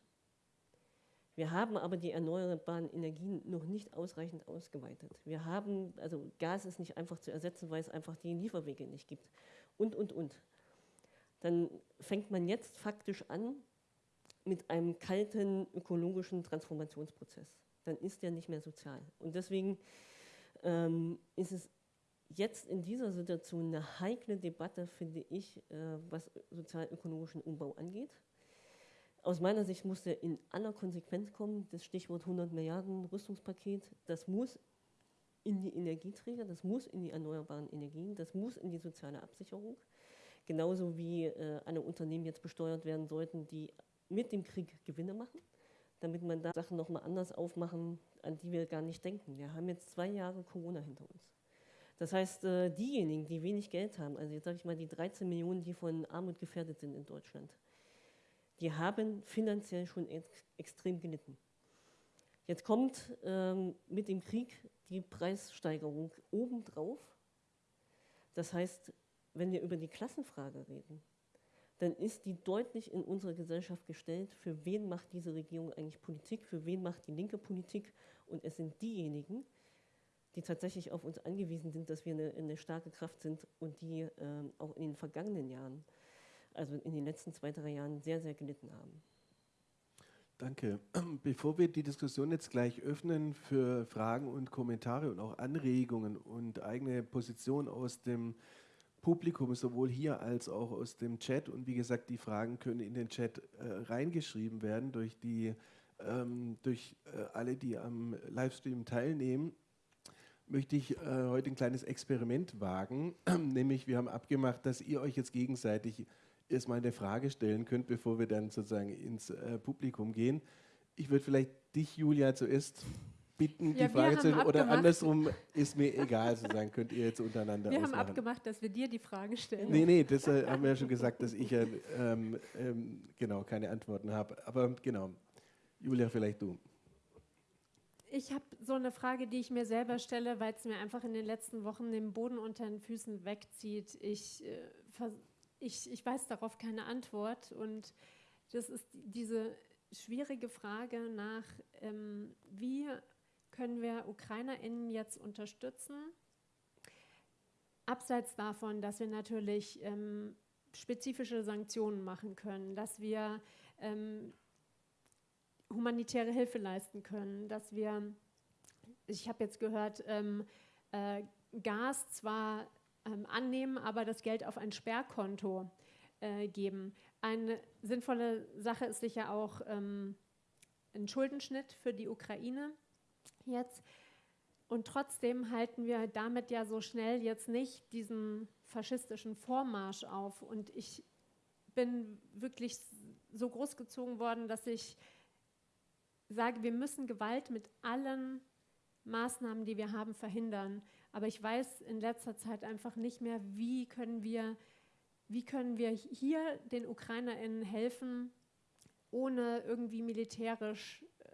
Wir haben aber die erneuerbaren Energien noch nicht ausreichend ausgeweitet. Wir haben, also Gas ist nicht einfach zu ersetzen, weil es einfach die Lieferwege nicht gibt. Und, und, und. Dann fängt man jetzt faktisch an, mit einem kalten ökologischen Transformationsprozess. Dann ist der nicht mehr sozial. Und deswegen ähm, ist es jetzt in dieser Situation eine heikle Debatte, finde ich, äh, was sozial-ökologischen Umbau angeht. Aus meiner Sicht muss der in aller Konsequenz kommen. Das Stichwort 100 Milliarden Rüstungspaket, das muss in die Energieträger, das muss in die erneuerbaren Energien, das muss in die soziale Absicherung. Genauso wie äh, alle Unternehmen jetzt besteuert werden sollten, die mit dem Krieg Gewinne machen, damit man da Sachen nochmal anders aufmachen, an die wir gar nicht denken. Wir haben jetzt zwei Jahre Corona hinter uns. Das heißt, äh, diejenigen, die wenig Geld haben, also jetzt sage ich mal die 13 Millionen, die von Armut gefährdet sind in Deutschland, die haben finanziell schon ex extrem gelitten. Jetzt kommt ähm, mit dem Krieg die Preissteigerung obendrauf. Das heißt, wenn wir über die Klassenfrage reden, dann ist die deutlich in unserer Gesellschaft gestellt, für wen macht diese Regierung eigentlich Politik, für wen macht die linke Politik. Und es sind diejenigen, die tatsächlich auf uns angewiesen sind, dass wir eine, eine starke Kraft sind und die äh, auch in den vergangenen Jahren, also in den letzten zwei, drei Jahren, sehr, sehr gelitten haben. Danke. Bevor wir die Diskussion jetzt gleich öffnen für Fragen und Kommentare und auch Anregungen und eigene Position aus dem Publikum, sowohl hier als auch aus dem Chat. Und wie gesagt, die Fragen können in den Chat äh, reingeschrieben werden durch die ähm, durch äh, alle, die am Livestream teilnehmen, möchte ich äh, heute ein kleines Experiment wagen. Nämlich, wir haben abgemacht, dass ihr euch jetzt gegenseitig erstmal eine Frage stellen könnt, bevor wir dann sozusagen ins äh, Publikum gehen. Ich würde vielleicht dich, Julia, zuerst bitten, ja, die Frage zu stellen. Oder andersrum ist mir egal, sozusagen könnt ihr jetzt untereinander Wir ausmachen. haben abgemacht, dass wir dir die Frage stellen. Nee, nee, das äh, haben wir ja schon gesagt, dass ich ja ähm, ähm, genau keine Antworten habe. Aber genau, Julia, vielleicht du. Ich habe so eine Frage, die ich mir selber stelle, weil es mir einfach in den letzten Wochen den Boden unter den Füßen wegzieht. Ich, äh, ich, ich weiß darauf keine Antwort und das ist diese schwierige Frage nach, ähm, wie können wir UkrainerInnen jetzt unterstützen? Abseits davon, dass wir natürlich ähm, spezifische Sanktionen machen können, dass wir ähm, humanitäre Hilfe leisten können, dass wir, ich habe jetzt gehört, ähm, äh, Gas zwar ähm, annehmen, aber das Geld auf ein Sperrkonto äh, geben. Eine sinnvolle Sache ist sicher auch ähm, ein Schuldenschnitt für die Ukraine jetzt. Und trotzdem halten wir damit ja so schnell jetzt nicht diesen faschistischen Vormarsch auf. Und ich bin wirklich so großgezogen worden, dass ich sage, wir müssen Gewalt mit allen Maßnahmen, die wir haben, verhindern. Aber ich weiß in letzter Zeit einfach nicht mehr, wie können wir, wie können wir hier den UkrainerInnen helfen, ohne irgendwie militärisch äh,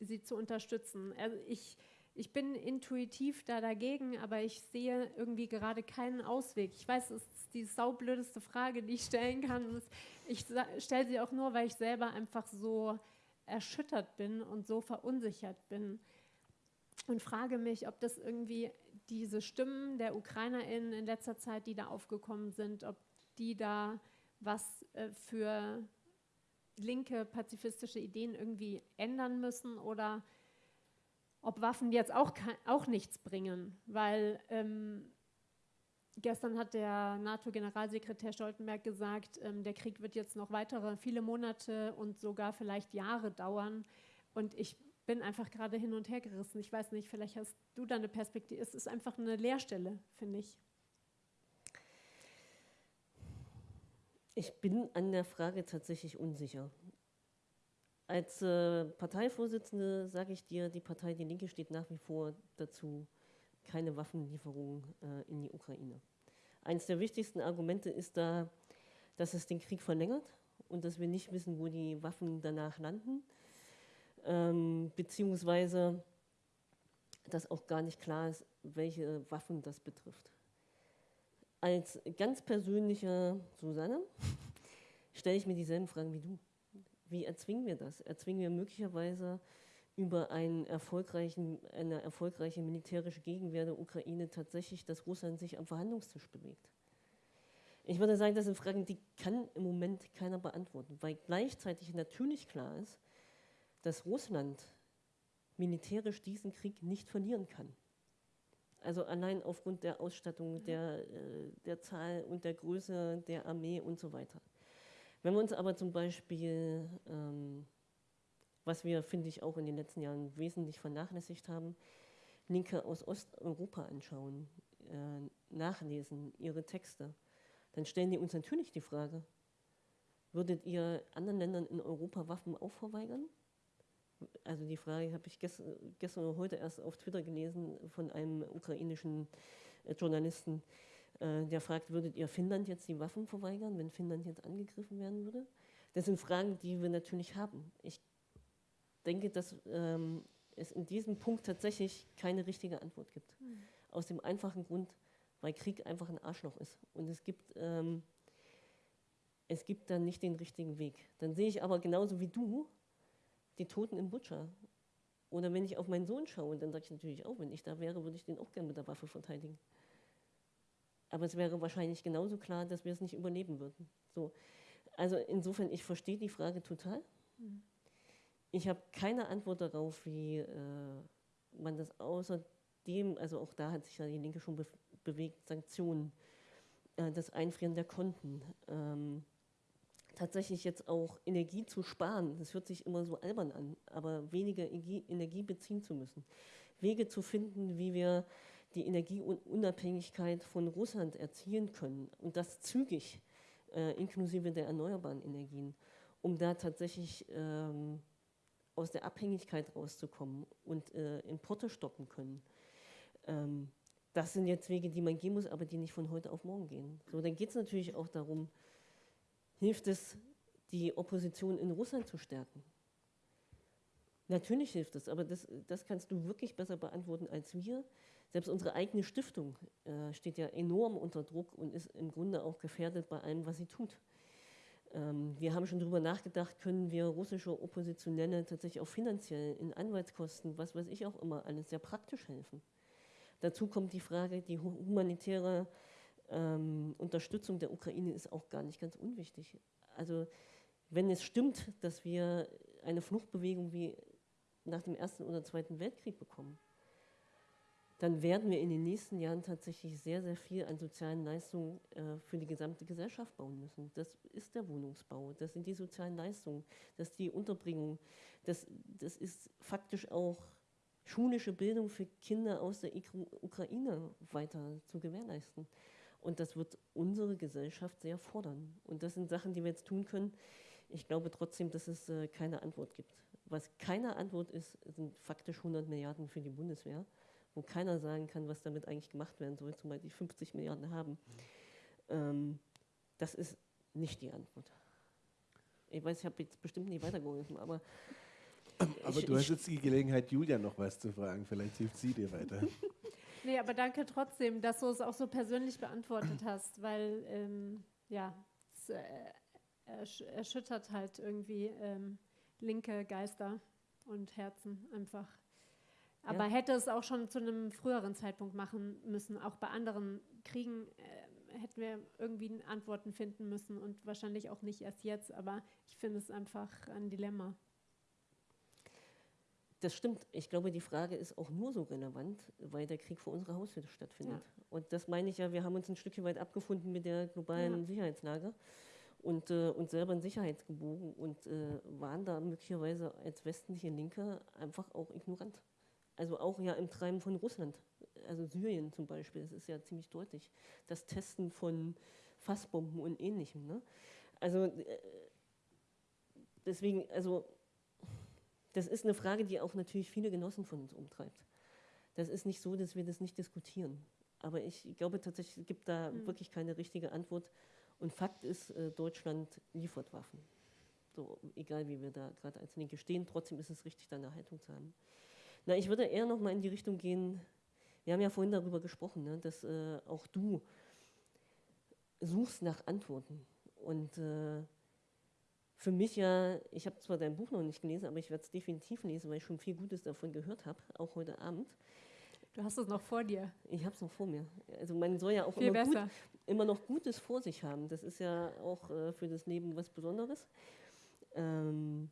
sie zu unterstützen. Also ich, ich bin intuitiv da dagegen, aber ich sehe irgendwie gerade keinen Ausweg. Ich weiß, es ist die saublödeste Frage, die ich stellen kann. Ich stelle sie auch nur, weil ich selber einfach so erschüttert bin und so verunsichert bin. Und frage mich, ob das irgendwie diese Stimmen der UkrainerInnen in letzter Zeit, die da aufgekommen sind, ob die da was äh, für linke pazifistische Ideen irgendwie ändern müssen oder ob Waffen jetzt auch, auch nichts bringen, weil ähm, Gestern hat der NATO-Generalsekretär Stoltenberg gesagt, ähm, der Krieg wird jetzt noch weitere viele Monate und sogar vielleicht Jahre dauern. Und ich bin einfach gerade hin und her gerissen. Ich weiß nicht, vielleicht hast du da eine Perspektive. Es ist einfach eine Leerstelle, finde ich. Ich bin an der Frage tatsächlich unsicher. Als äh, Parteivorsitzende sage ich dir, die Partei Die Linke steht nach wie vor dazu, keine Waffenlieferungen äh, in die Ukraine. Eines der wichtigsten Argumente ist da, dass es den Krieg verlängert und dass wir nicht wissen, wo die Waffen danach landen, ähm, beziehungsweise dass auch gar nicht klar ist, welche Waffen das betrifft. Als ganz persönlicher Susanne stelle ich mir dieselben Fragen wie du. Wie erzwingen wir das? Erzwingen wir möglicherweise über einen erfolgreichen, eine erfolgreiche militärische Gegenwehr der Ukraine tatsächlich, dass Russland sich am Verhandlungstisch bewegt? Ich würde sagen, das sind Fragen, die kann im Moment keiner beantworten, weil gleichzeitig natürlich klar ist, dass Russland militärisch diesen Krieg nicht verlieren kann. Also allein aufgrund der Ausstattung, der, äh, der Zahl und der Größe der Armee und so weiter. Wenn wir uns aber zum Beispiel ähm, was wir, finde ich, auch in den letzten Jahren wesentlich vernachlässigt haben, Linke aus Osteuropa anschauen, äh, nachlesen, ihre Texte, dann stellen die uns natürlich die Frage, würdet ihr anderen Ländern in Europa Waffen auch verweigern? Also die Frage habe ich gestern, gestern oder heute erst auf Twitter gelesen von einem ukrainischen äh, Journalisten, äh, der fragt, würdet ihr Finnland jetzt die Waffen verweigern, wenn Finnland jetzt angegriffen werden würde? Das sind Fragen, die wir natürlich haben. Ich denke, dass ähm, es in diesem Punkt tatsächlich keine richtige Antwort gibt. Mhm. Aus dem einfachen Grund, weil Krieg einfach ein Arschloch ist. Und es gibt, ähm, es gibt dann nicht den richtigen Weg. Dann sehe ich aber genauso wie du die Toten in Butcher. Oder wenn ich auf meinen Sohn schaue, dann sage ich natürlich auch, wenn ich da wäre, würde ich den auch gerne mit der Waffe verteidigen. Aber es wäre wahrscheinlich genauso klar, dass wir es nicht überleben würden. So. Also insofern, ich verstehe die Frage total. Mhm. Ich habe keine Antwort darauf, wie äh, man das außerdem, also auch da hat sich ja die Linke schon be bewegt, Sanktionen, äh, das Einfrieren der Konten, ähm, tatsächlich jetzt auch Energie zu sparen. Das hört sich immer so albern an, aber weniger Energie beziehen zu müssen. Wege zu finden, wie wir die Energieunabhängigkeit von Russland erzielen können und das zügig, äh, inklusive der erneuerbaren Energien, um da tatsächlich ähm, aus der Abhängigkeit rauszukommen und äh, Importe stoppen können. Ähm, das sind jetzt Wege, die man gehen muss, aber die nicht von heute auf morgen gehen. So, dann geht es natürlich auch darum, hilft es, die Opposition in Russland zu stärken? Natürlich hilft es, aber das, das kannst du wirklich besser beantworten als wir. Selbst unsere eigene Stiftung äh, steht ja enorm unter Druck und ist im Grunde auch gefährdet bei allem, was sie tut. Ähm, wir haben schon darüber nachgedacht, können wir russische Oppositionelle tatsächlich auch finanziell in Anwaltskosten, was weiß ich auch immer, alles sehr praktisch helfen. Dazu kommt die Frage, die humanitäre ähm, Unterstützung der Ukraine ist auch gar nicht ganz unwichtig. Also wenn es stimmt, dass wir eine Fluchtbewegung wie nach dem Ersten oder Zweiten Weltkrieg bekommen, dann werden wir in den nächsten Jahren tatsächlich sehr, sehr viel an sozialen Leistungen äh, für die gesamte Gesellschaft bauen müssen. Das ist der Wohnungsbau, das sind die sozialen Leistungen, das ist die Unterbringung, das, das ist faktisch auch schulische Bildung für Kinder aus der Ukraine weiter zu gewährleisten. Und das wird unsere Gesellschaft sehr fordern. Und das sind Sachen, die wir jetzt tun können. Ich glaube trotzdem, dass es äh, keine Antwort gibt. Was keine Antwort ist, sind faktisch 100 Milliarden für die Bundeswehr, wo keiner sagen kann, was damit eigentlich gemacht werden soll, zumal die 50 Milliarden haben. Ähm, das ist nicht die Antwort. Ich weiß, ich habe jetzt bestimmt nicht weitergeholfen, aber aber ich, du hast jetzt die Gelegenheit, Julia noch was zu fragen. Vielleicht hilft sie dir weiter. nee, aber danke trotzdem, dass du es auch so persönlich beantwortet hast, weil ähm, ja, es äh, erschüttert halt irgendwie ähm, linke Geister und Herzen einfach. Aber ja. hätte es auch schon zu einem früheren Zeitpunkt machen müssen. Auch bei anderen Kriegen äh, hätten wir irgendwie Antworten finden müssen und wahrscheinlich auch nicht erst jetzt. Aber ich finde es einfach ein Dilemma. Das stimmt. Ich glaube, die Frage ist auch nur so relevant, weil der Krieg vor unserer Haustür stattfindet. Ja. Und das meine ich ja, wir haben uns ein Stückchen weit abgefunden mit der globalen ja. Sicherheitslage und äh, uns selber in Sicherheit gebogen und äh, waren da möglicherweise als westliche Linke einfach auch ignorant. Also auch ja im Treiben von Russland, also Syrien zum Beispiel, das ist ja ziemlich deutlich. Das Testen von Fassbomben und ähnlichem. Ne? Also äh, deswegen, also das ist eine Frage, die auch natürlich viele Genossen von uns umtreibt. Das ist nicht so, dass wir das nicht diskutieren. Aber ich glaube tatsächlich, es gibt da mhm. wirklich keine richtige Antwort. Und Fakt ist, äh, Deutschland liefert Waffen. So, egal wie wir da gerade als Linke stehen, trotzdem ist es richtig, da eine Haltung zu haben. Na, ich würde eher noch mal in die Richtung gehen, wir haben ja vorhin darüber gesprochen, ne, dass äh, auch du suchst nach Antworten. Und äh, für mich ja, ich habe zwar dein Buch noch nicht gelesen, aber ich werde es definitiv lesen, weil ich schon viel Gutes davon gehört habe, auch heute Abend. Du hast es noch vor dir. Ich habe es noch vor mir. Also man soll ja auch immer, gut, immer, noch Gutes vor sich haben. Das ist ja auch äh, für das Leben was Besonderes. Ähm,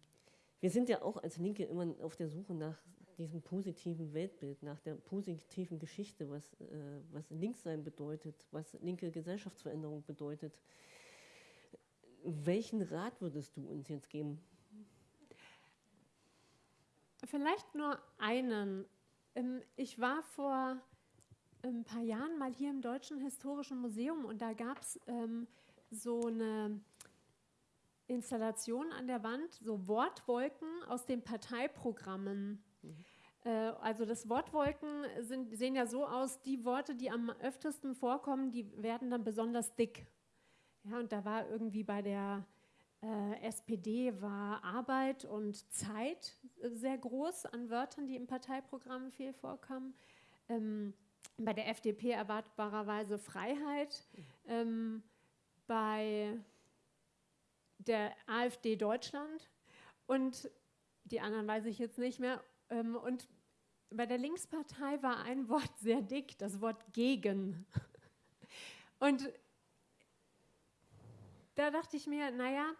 wir sind ja auch als Linke immer auf der Suche nach diesem positiven Weltbild, nach der positiven Geschichte, was, äh, was Linkssein bedeutet, was linke Gesellschaftsveränderung bedeutet. Welchen Rat würdest du uns jetzt geben? Vielleicht nur einen. Ähm, ich war vor ein paar Jahren mal hier im Deutschen Historischen Museum und da gab es ähm, so eine Installation an der Wand, so Wortwolken aus den Parteiprogrammen. Äh, also das Wortwolken sind, sehen ja so aus, die Worte, die am öftesten vorkommen, die werden dann besonders dick. Ja, und da war irgendwie bei der äh, SPD war Arbeit und Zeit sehr groß an Wörtern, die im Parteiprogramm viel vorkamen. Ähm, bei der FDP erwartbarerweise Freiheit. Ähm, bei der AfD Deutschland und die anderen weiß ich jetzt nicht mehr. Ähm, und bei der Linkspartei war ein Wort sehr dick, das Wort gegen. Und da dachte ich mir, naja,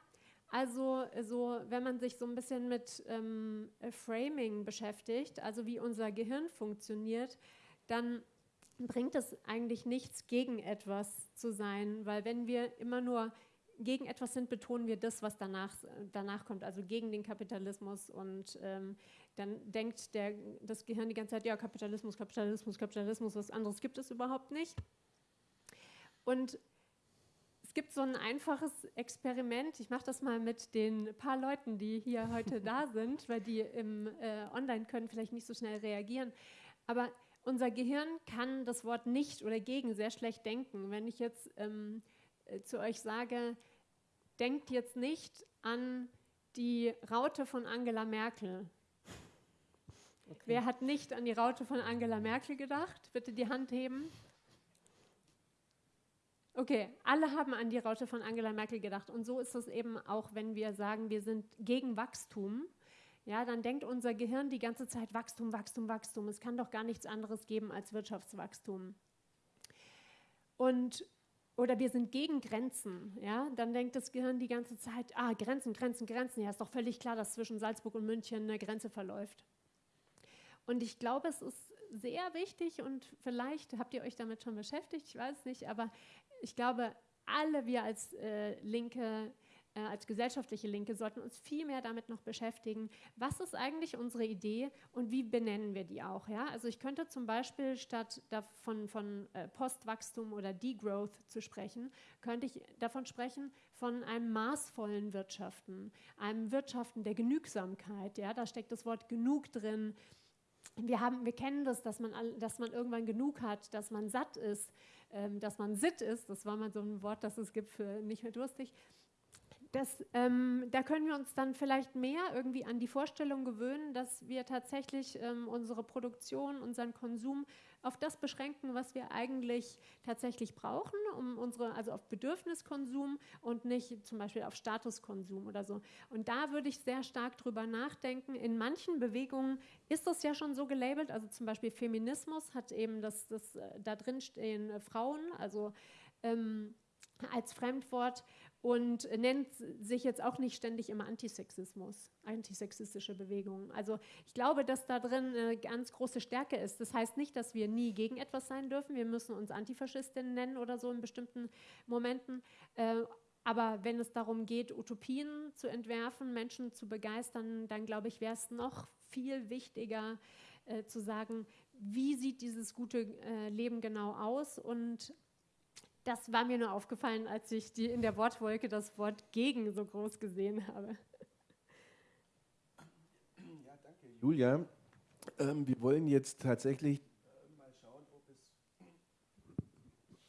also so, wenn man sich so ein bisschen mit ähm, Framing beschäftigt, also wie unser Gehirn funktioniert, dann bringt es eigentlich nichts, gegen etwas zu sein, weil wenn wir immer nur gegen etwas sind, betonen wir das, was danach, danach kommt, also gegen den Kapitalismus. Und ähm, dann denkt der, das Gehirn die ganze Zeit, ja, Kapitalismus, Kapitalismus, Kapitalismus, was anderes gibt es überhaupt nicht. Und es gibt so ein einfaches Experiment. Ich mache das mal mit den paar Leuten, die hier heute da sind, weil die im äh, Online können vielleicht nicht so schnell reagieren. Aber unser Gehirn kann das Wort nicht oder gegen sehr schlecht denken. Wenn ich jetzt ähm, äh, zu euch sage, denkt jetzt nicht an die Raute von Angela Merkel. Okay. Wer hat nicht an die Raute von Angela Merkel gedacht? Bitte die Hand heben. Okay, alle haben an die Raute von Angela Merkel gedacht. Und so ist es eben auch, wenn wir sagen, wir sind gegen Wachstum. Ja, dann denkt unser Gehirn die ganze Zeit Wachstum, Wachstum, Wachstum. Es kann doch gar nichts anderes geben als Wirtschaftswachstum. Und oder wir sind gegen Grenzen, ja, dann denkt das Gehirn die ganze Zeit, ah, Grenzen, Grenzen, Grenzen. Ja, ist doch völlig klar, dass zwischen Salzburg und München eine Grenze verläuft. Und ich glaube, es ist sehr wichtig und vielleicht habt ihr euch damit schon beschäftigt, ich weiß nicht, aber ich glaube, alle wir als äh, Linke äh, als gesellschaftliche Linke sollten uns viel mehr damit noch beschäftigen, was ist eigentlich unsere Idee und wie benennen wir die auch. Ja? Also ich könnte zum Beispiel statt davon von äh, Postwachstum oder Degrowth zu sprechen, könnte ich davon sprechen von einem maßvollen Wirtschaften, einem Wirtschaften der Genügsamkeit. Ja? Da steckt das Wort genug drin. Wir, haben, wir kennen das, dass man, dass man irgendwann genug hat, dass man satt ist, ähm, dass man sitt ist. Das war mal so ein Wort, das es gibt für nicht mehr durstig. Das, ähm, da können wir uns dann vielleicht mehr irgendwie an die Vorstellung gewöhnen, dass wir tatsächlich ähm, unsere Produktion, unseren Konsum auf das beschränken, was wir eigentlich tatsächlich brauchen, um unsere, also auf Bedürfniskonsum und nicht zum Beispiel auf Statuskonsum oder so. Und da würde ich sehr stark drüber nachdenken. In manchen Bewegungen ist das ja schon so gelabelt, also zum Beispiel Feminismus hat eben das, das äh, da drin stehen äh, Frauen, also ähm, als Fremdwort und nennt sich jetzt auch nicht ständig immer Antisexismus, antisexistische Bewegungen. Also ich glaube, dass da drin eine ganz große Stärke ist. Das heißt nicht, dass wir nie gegen etwas sein dürfen. Wir müssen uns Antifaschistinnen nennen oder so in bestimmten Momenten. Äh, aber wenn es darum geht, Utopien zu entwerfen, Menschen zu begeistern, dann glaube ich, wäre es noch viel wichtiger äh, zu sagen, wie sieht dieses gute äh, Leben genau aus und das war mir nur aufgefallen, als ich die, in der Wortwolke das Wort gegen so groß gesehen habe. Ja, danke, Julia. Ähm, wir wollen jetzt tatsächlich äh, mal schauen, ob es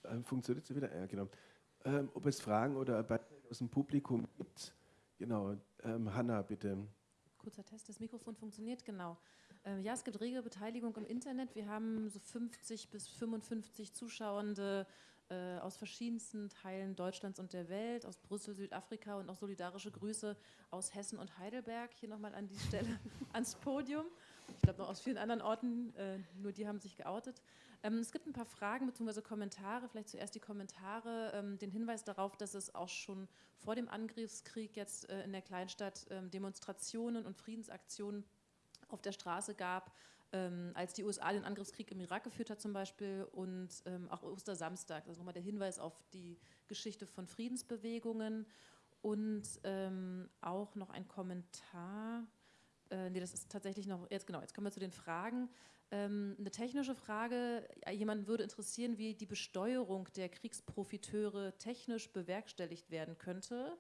äh, funktioniert so wieder. Ja, genau. Ähm, ob es Fragen oder Beiträge aus dem Publikum gibt. Genau. Ähm, Hanna, bitte. Kurzer Test, das Mikrofon funktioniert, genau. Äh, ja, es gibt rege Beteiligung im Internet. Wir haben so 50 bis 55 Zuschauende äh, aus verschiedensten Teilen Deutschlands und der Welt, aus Brüssel, Südafrika und auch solidarische Grüße aus Hessen und Heidelberg. Hier nochmal an die Stelle ans Podium. Ich glaube noch aus vielen anderen Orten, äh, nur die haben sich geoutet. Ähm, es gibt ein paar Fragen bzw. Kommentare, vielleicht zuerst die Kommentare, ähm, den Hinweis darauf, dass es auch schon vor dem Angriffskrieg jetzt äh, in der Kleinstadt ähm, Demonstrationen und Friedensaktionen auf der Straße gab, ähm, als die USA den Angriffskrieg im Irak geführt hat zum Beispiel und ähm, auch Ostersamstag, also nochmal der Hinweis auf die Geschichte von Friedensbewegungen und ähm, auch noch ein Kommentar, äh, nee, das ist tatsächlich noch, jetzt genau, jetzt kommen wir zu den Fragen. Ähm, eine technische Frage, jemanden würde interessieren, wie die Besteuerung der Kriegsprofiteure technisch bewerkstelligt werden könnte.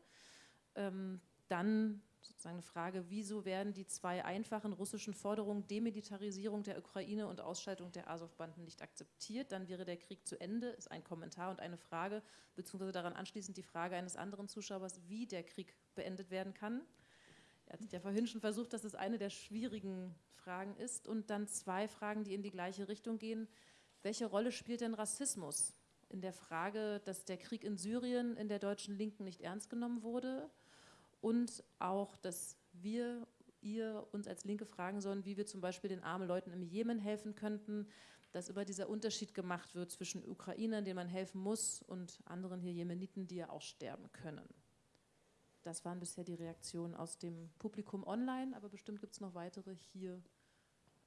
Ähm, dann sozusagen eine Frage, wieso werden die zwei einfachen russischen Forderungen Demilitarisierung der Ukraine und Ausschaltung der Azov-Banden nicht akzeptiert? Dann wäre der Krieg zu Ende, ist ein Kommentar und eine Frage, beziehungsweise daran anschließend die Frage eines anderen Zuschauers, wie der Krieg beendet werden kann. Er hat ja vorhin schon versucht, dass es eine der schwierigen Fragen ist. Und dann zwei Fragen, die in die gleiche Richtung gehen. Welche Rolle spielt denn Rassismus in der Frage, dass der Krieg in Syrien in der deutschen Linken nicht ernst genommen wurde? Und auch, dass wir, ihr uns als Linke fragen sollen, wie wir zum Beispiel den armen Leuten im Jemen helfen könnten, dass immer dieser Unterschied gemacht wird zwischen Ukrainern, denen man helfen muss, und anderen hier Jemeniten, die ja auch sterben können. Das waren bisher die Reaktionen aus dem Publikum online, aber bestimmt gibt es noch weitere hier.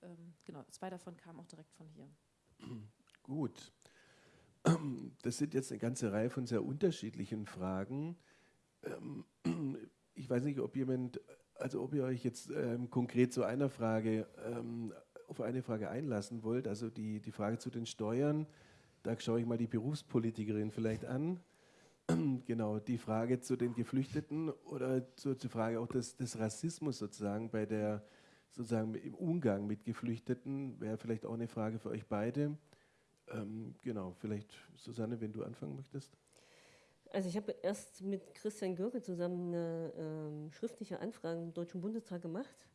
Ähm, genau, zwei davon kamen auch direkt von hier. Gut. Das sind jetzt eine ganze Reihe von sehr unterschiedlichen Fragen. Ähm, ich weiß nicht, ob jemand, also ob ihr euch jetzt ähm, konkret zu einer Frage, ähm, auf eine Frage einlassen wollt, also die, die Frage zu den Steuern, da schaue ich mal die Berufspolitikerin vielleicht an. genau, die Frage zu den Geflüchteten oder zur, zur Frage auch des, des Rassismus sozusagen bei der sozusagen im Umgang mit Geflüchteten wäre vielleicht auch eine Frage für euch beide. Ähm, genau, vielleicht Susanne, wenn du anfangen möchtest. Also ich habe erst mit Christian Görke zusammen eine ähm, schriftliche Anfrage im Deutschen Bundestag gemacht.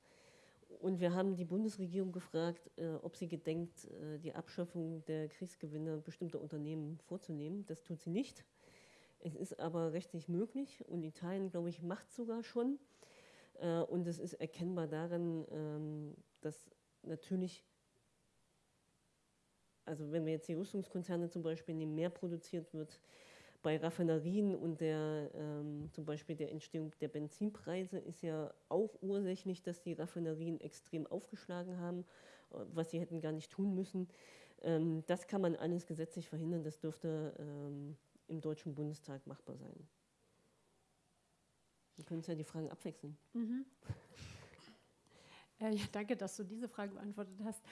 Und wir haben die Bundesregierung gefragt, äh, ob sie gedenkt, äh, die Abschaffung der Kriegsgewinne bestimmter Unternehmen vorzunehmen. Das tut sie nicht. Es ist aber rechtlich möglich und Italien, glaube ich, macht sogar schon. Äh, und es ist erkennbar darin, ähm, dass natürlich, also wenn wir jetzt die Rüstungskonzerne zum Beispiel nehmen, mehr produziert wird, bei Raffinerien und der, ähm, zum Beispiel der Entstehung der Benzinpreise ist ja auch ursächlich, dass die Raffinerien extrem aufgeschlagen haben, äh, was sie hätten gar nicht tun müssen. Ähm, das kann man alles gesetzlich verhindern, das dürfte ähm, im Deutschen Bundestag machbar sein. Wir können uns ja die Fragen abwechseln. Mhm. Äh, ja, danke, dass du diese Frage beantwortet hast.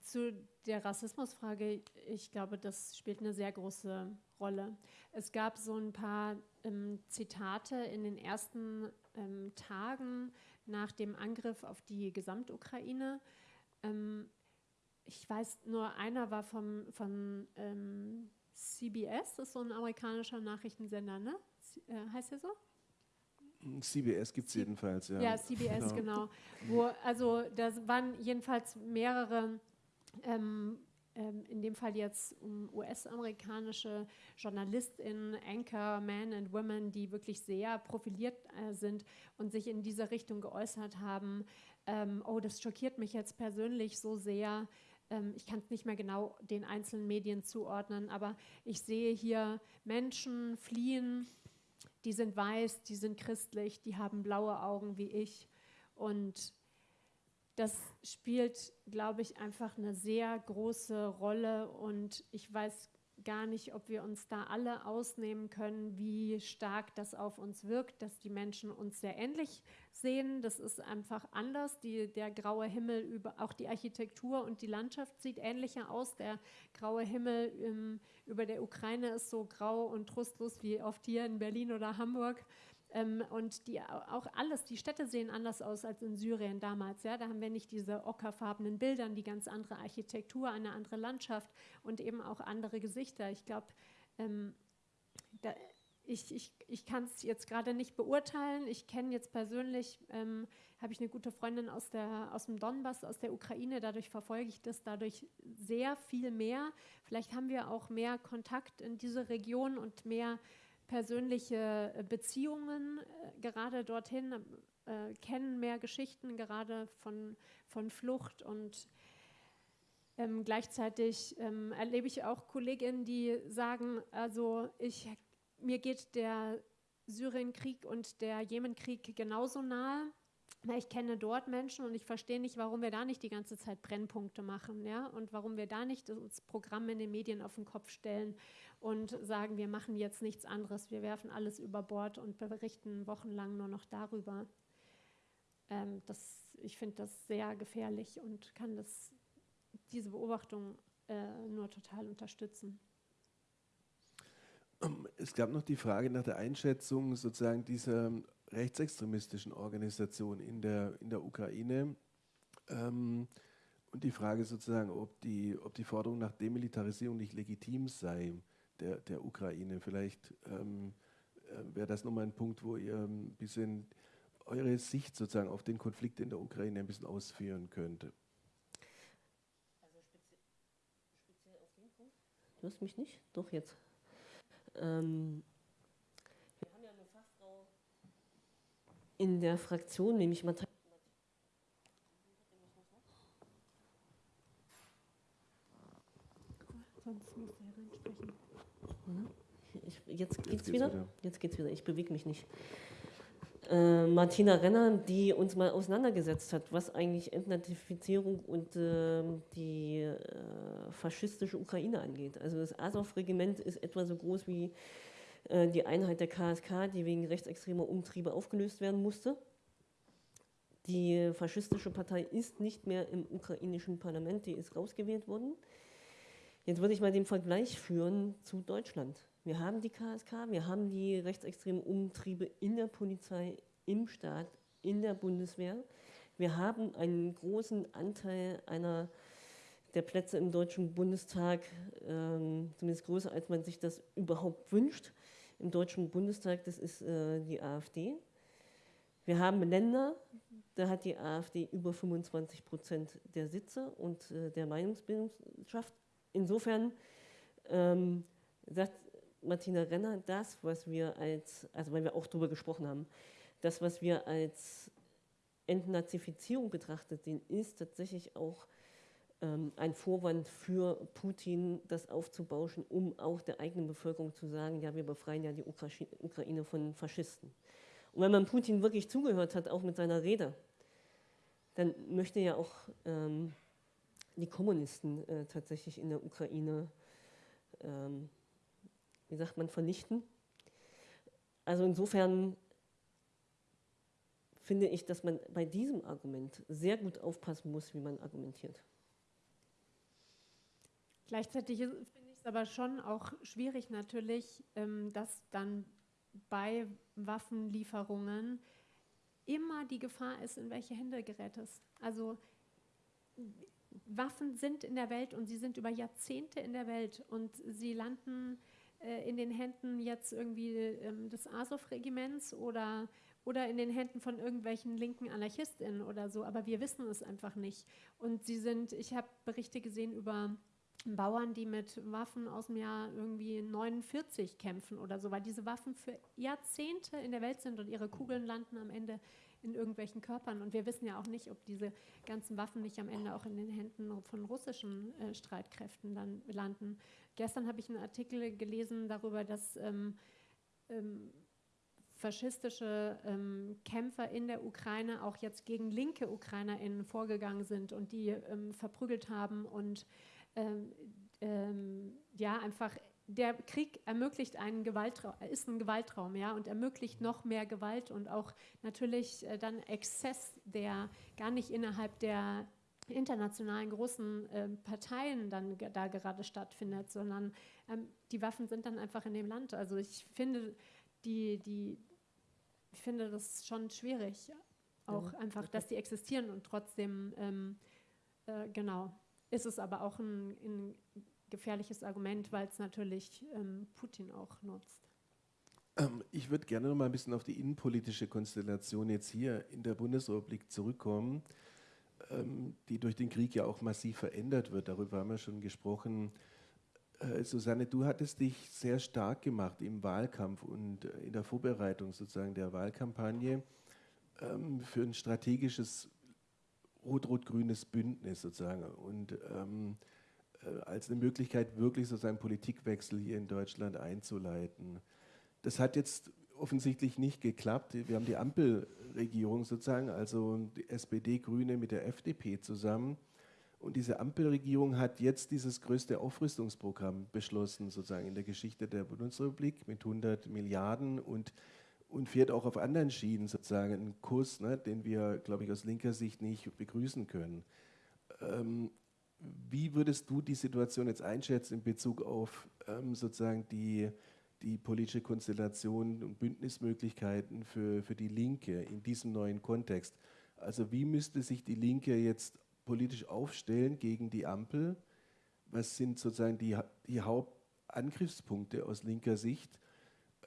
Zu der Rassismusfrage, ich glaube, das spielt eine sehr große Rolle. Es gab so ein paar ähm, Zitate in den ersten ähm, Tagen nach dem Angriff auf die Gesamtukraine. Ähm, ich weiß, nur einer war vom, von ähm, CBS, das ist so ein amerikanischer Nachrichtensender, ne? Äh, heißt der so? CBS gibt es jedenfalls, ja. Ja, CBS, genau. genau. Wo, also da waren jedenfalls mehrere ähm, ähm, in dem Fall jetzt um US-amerikanische JournalistInnen, Anchor, Men and Women, die wirklich sehr profiliert äh, sind und sich in diese Richtung geäußert haben. Ähm, oh, das schockiert mich jetzt persönlich so sehr. Ähm, ich kann es nicht mehr genau den einzelnen Medien zuordnen, aber ich sehe hier Menschen fliehen, die sind weiß, die sind christlich, die haben blaue Augen wie ich und das spielt, glaube ich, einfach eine sehr große Rolle und ich weiß gar nicht, ob wir uns da alle ausnehmen können, wie stark das auf uns wirkt, dass die Menschen uns sehr ähnlich sehen. Das ist einfach anders. Die, der graue Himmel, über, auch die Architektur und die Landschaft sieht ähnlicher aus. Der graue Himmel im, über der Ukraine ist so grau und trostlos wie oft hier in Berlin oder Hamburg. Ähm, und die, auch alles, die Städte sehen anders aus als in Syrien damals. Ja? Da haben wir nicht diese ockerfarbenen Bilder, die ganz andere Architektur, eine andere Landschaft und eben auch andere Gesichter. Ich glaube, ähm, ich, ich, ich kann es jetzt gerade nicht beurteilen. Ich kenne jetzt persönlich, ähm, habe ich eine gute Freundin aus, der, aus dem Donbass, aus der Ukraine. Dadurch verfolge ich das dadurch sehr viel mehr. Vielleicht haben wir auch mehr Kontakt in diese Region und mehr persönliche äh, Beziehungen äh, gerade dorthin, äh, kennen mehr Geschichten gerade von, von Flucht und ähm, gleichzeitig ähm, erlebe ich auch Kolleginnen, die sagen, also ich, mir geht der Syrienkrieg und der Jemenkrieg genauso nahe. Ich kenne dort Menschen und ich verstehe nicht, warum wir da nicht die ganze Zeit Brennpunkte machen, ja, und warum wir da nicht das Programm in den Medien auf den Kopf stellen und sagen, wir machen jetzt nichts anderes, wir werfen alles über Bord und berichten wochenlang nur noch darüber. Ähm, das, ich finde das sehr gefährlich und kann das, diese Beobachtung äh, nur total unterstützen. Es gab noch die Frage nach der Einschätzung sozusagen dieser rechtsextremistischen Organisation in der, in der Ukraine. Ähm, und die Frage sozusagen, ob die, ob die Forderung nach Demilitarisierung nicht legitim sei der, der Ukraine. Vielleicht ähm, äh, wäre das nochmal ein Punkt, wo ihr ein bisschen eure Sicht sozusagen auf den Konflikt in der Ukraine ein bisschen ausführen könnt. Also speziell auf den Punkt? Du hast mich nicht? Doch, jetzt. Ähm, wir haben ja eine Fachfrau in der Fraktion, nämlich. Sonst. Ich, jetzt geht's jetzt wieder. wieder. Jetzt geht's wieder. Ich bewege mich nicht. Äh, Martina Renner, die uns mal auseinandergesetzt hat, was eigentlich Entnazifizierung und äh, die äh, faschistische Ukraine angeht. Also das Azov-Regiment ist etwa so groß wie die Einheit der KSK, die wegen rechtsextremer Umtriebe aufgelöst werden musste. Die faschistische Partei ist nicht mehr im ukrainischen Parlament, die ist rausgewählt worden. Jetzt würde ich mal den Vergleich führen zu Deutschland. Wir haben die KSK, wir haben die rechtsextremen Umtriebe in der Polizei, im Staat, in der Bundeswehr. Wir haben einen großen Anteil einer der Plätze im Deutschen Bundestag, ähm, zumindest größer, als man sich das überhaupt wünscht. Im Deutschen Bundestag, das ist äh, die AfD. Wir haben Länder, da hat die AfD über 25 Prozent der Sitze und äh, der Meinungsbildungschaft. Insofern ähm, sagt Martina Renner, das, was wir als, also weil wir auch darüber gesprochen haben, das, was wir als Entnazifizierung betrachtet sehen, ist tatsächlich auch ein Vorwand für Putin, das aufzubauschen, um auch der eigenen Bevölkerung zu sagen, ja, wir befreien ja die Ukraine von Faschisten. Und wenn man Putin wirklich zugehört hat, auch mit seiner Rede, dann möchte ja auch ähm, die Kommunisten äh, tatsächlich in der Ukraine, ähm, wie sagt man, vernichten. Also insofern finde ich, dass man bei diesem Argument sehr gut aufpassen muss, wie man argumentiert. Gleichzeitig finde ich es aber schon auch schwierig natürlich, ähm, dass dann bei Waffenlieferungen immer die Gefahr ist, in welche Hände gerät es. Also Waffen sind in der Welt und sie sind über Jahrzehnte in der Welt und sie landen äh, in den Händen jetzt irgendwie ähm, des Azov-Regiments oder, oder in den Händen von irgendwelchen linken AnarchistInnen oder so, aber wir wissen es einfach nicht. Und sie sind, ich habe Berichte gesehen über Bauern, die mit Waffen aus dem Jahr irgendwie 49 kämpfen oder so, weil diese Waffen für Jahrzehnte in der Welt sind und ihre Kugeln landen am Ende in irgendwelchen Körpern. Und wir wissen ja auch nicht, ob diese ganzen Waffen nicht am Ende auch in den Händen von russischen äh, Streitkräften dann landen. Gestern habe ich einen Artikel gelesen darüber, dass ähm, ähm, faschistische ähm, Kämpfer in der Ukraine auch jetzt gegen linke UkrainerInnen vorgegangen sind und die ähm, verprügelt haben und ähm, ähm, ja einfach der Krieg ermöglicht einen Gewaltraum, ist ein Gewaltraum, ja, und ermöglicht noch mehr Gewalt und auch natürlich äh, dann Exzess, der gar nicht innerhalb der internationalen großen äh, Parteien dann da gerade stattfindet, sondern ähm, die Waffen sind dann einfach in dem Land. Also ich finde die, die, ich finde das schon schwierig, auch ja, einfach, dass die existieren und trotzdem ähm, äh, genau ist es aber auch ein, ein gefährliches Argument, weil es natürlich ähm, Putin auch nutzt. Ähm, ich würde gerne noch mal ein bisschen auf die innenpolitische Konstellation jetzt hier in der Bundesrepublik zurückkommen, ähm, die durch den Krieg ja auch massiv verändert wird. Darüber haben wir schon gesprochen. Äh, Susanne, du hattest dich sehr stark gemacht im Wahlkampf und äh, in der Vorbereitung sozusagen der Wahlkampagne ähm, für ein strategisches rot-rot-grünes Bündnis sozusagen. Und ähm, äh, als eine Möglichkeit, wirklich sozusagen Politikwechsel hier in Deutschland einzuleiten. Das hat jetzt offensichtlich nicht geklappt. Wir haben die Ampelregierung sozusagen, also die SPD, Grüne mit der FDP zusammen. Und diese Ampelregierung hat jetzt dieses größte Aufrüstungsprogramm beschlossen, sozusagen in der Geschichte der Bundesrepublik mit 100 Milliarden und, und fährt auch auf anderen Schienen sozusagen einen Kurs, ne, den wir, glaube ich, aus linker Sicht nicht begrüßen können. Ähm, wie würdest du die Situation jetzt einschätzen in Bezug auf ähm, sozusagen die, die politische Konstellation und Bündnismöglichkeiten für, für die Linke in diesem neuen Kontext? Also wie müsste sich die Linke jetzt politisch aufstellen gegen die Ampel? Was sind sozusagen die, die Hauptangriffspunkte aus linker Sicht?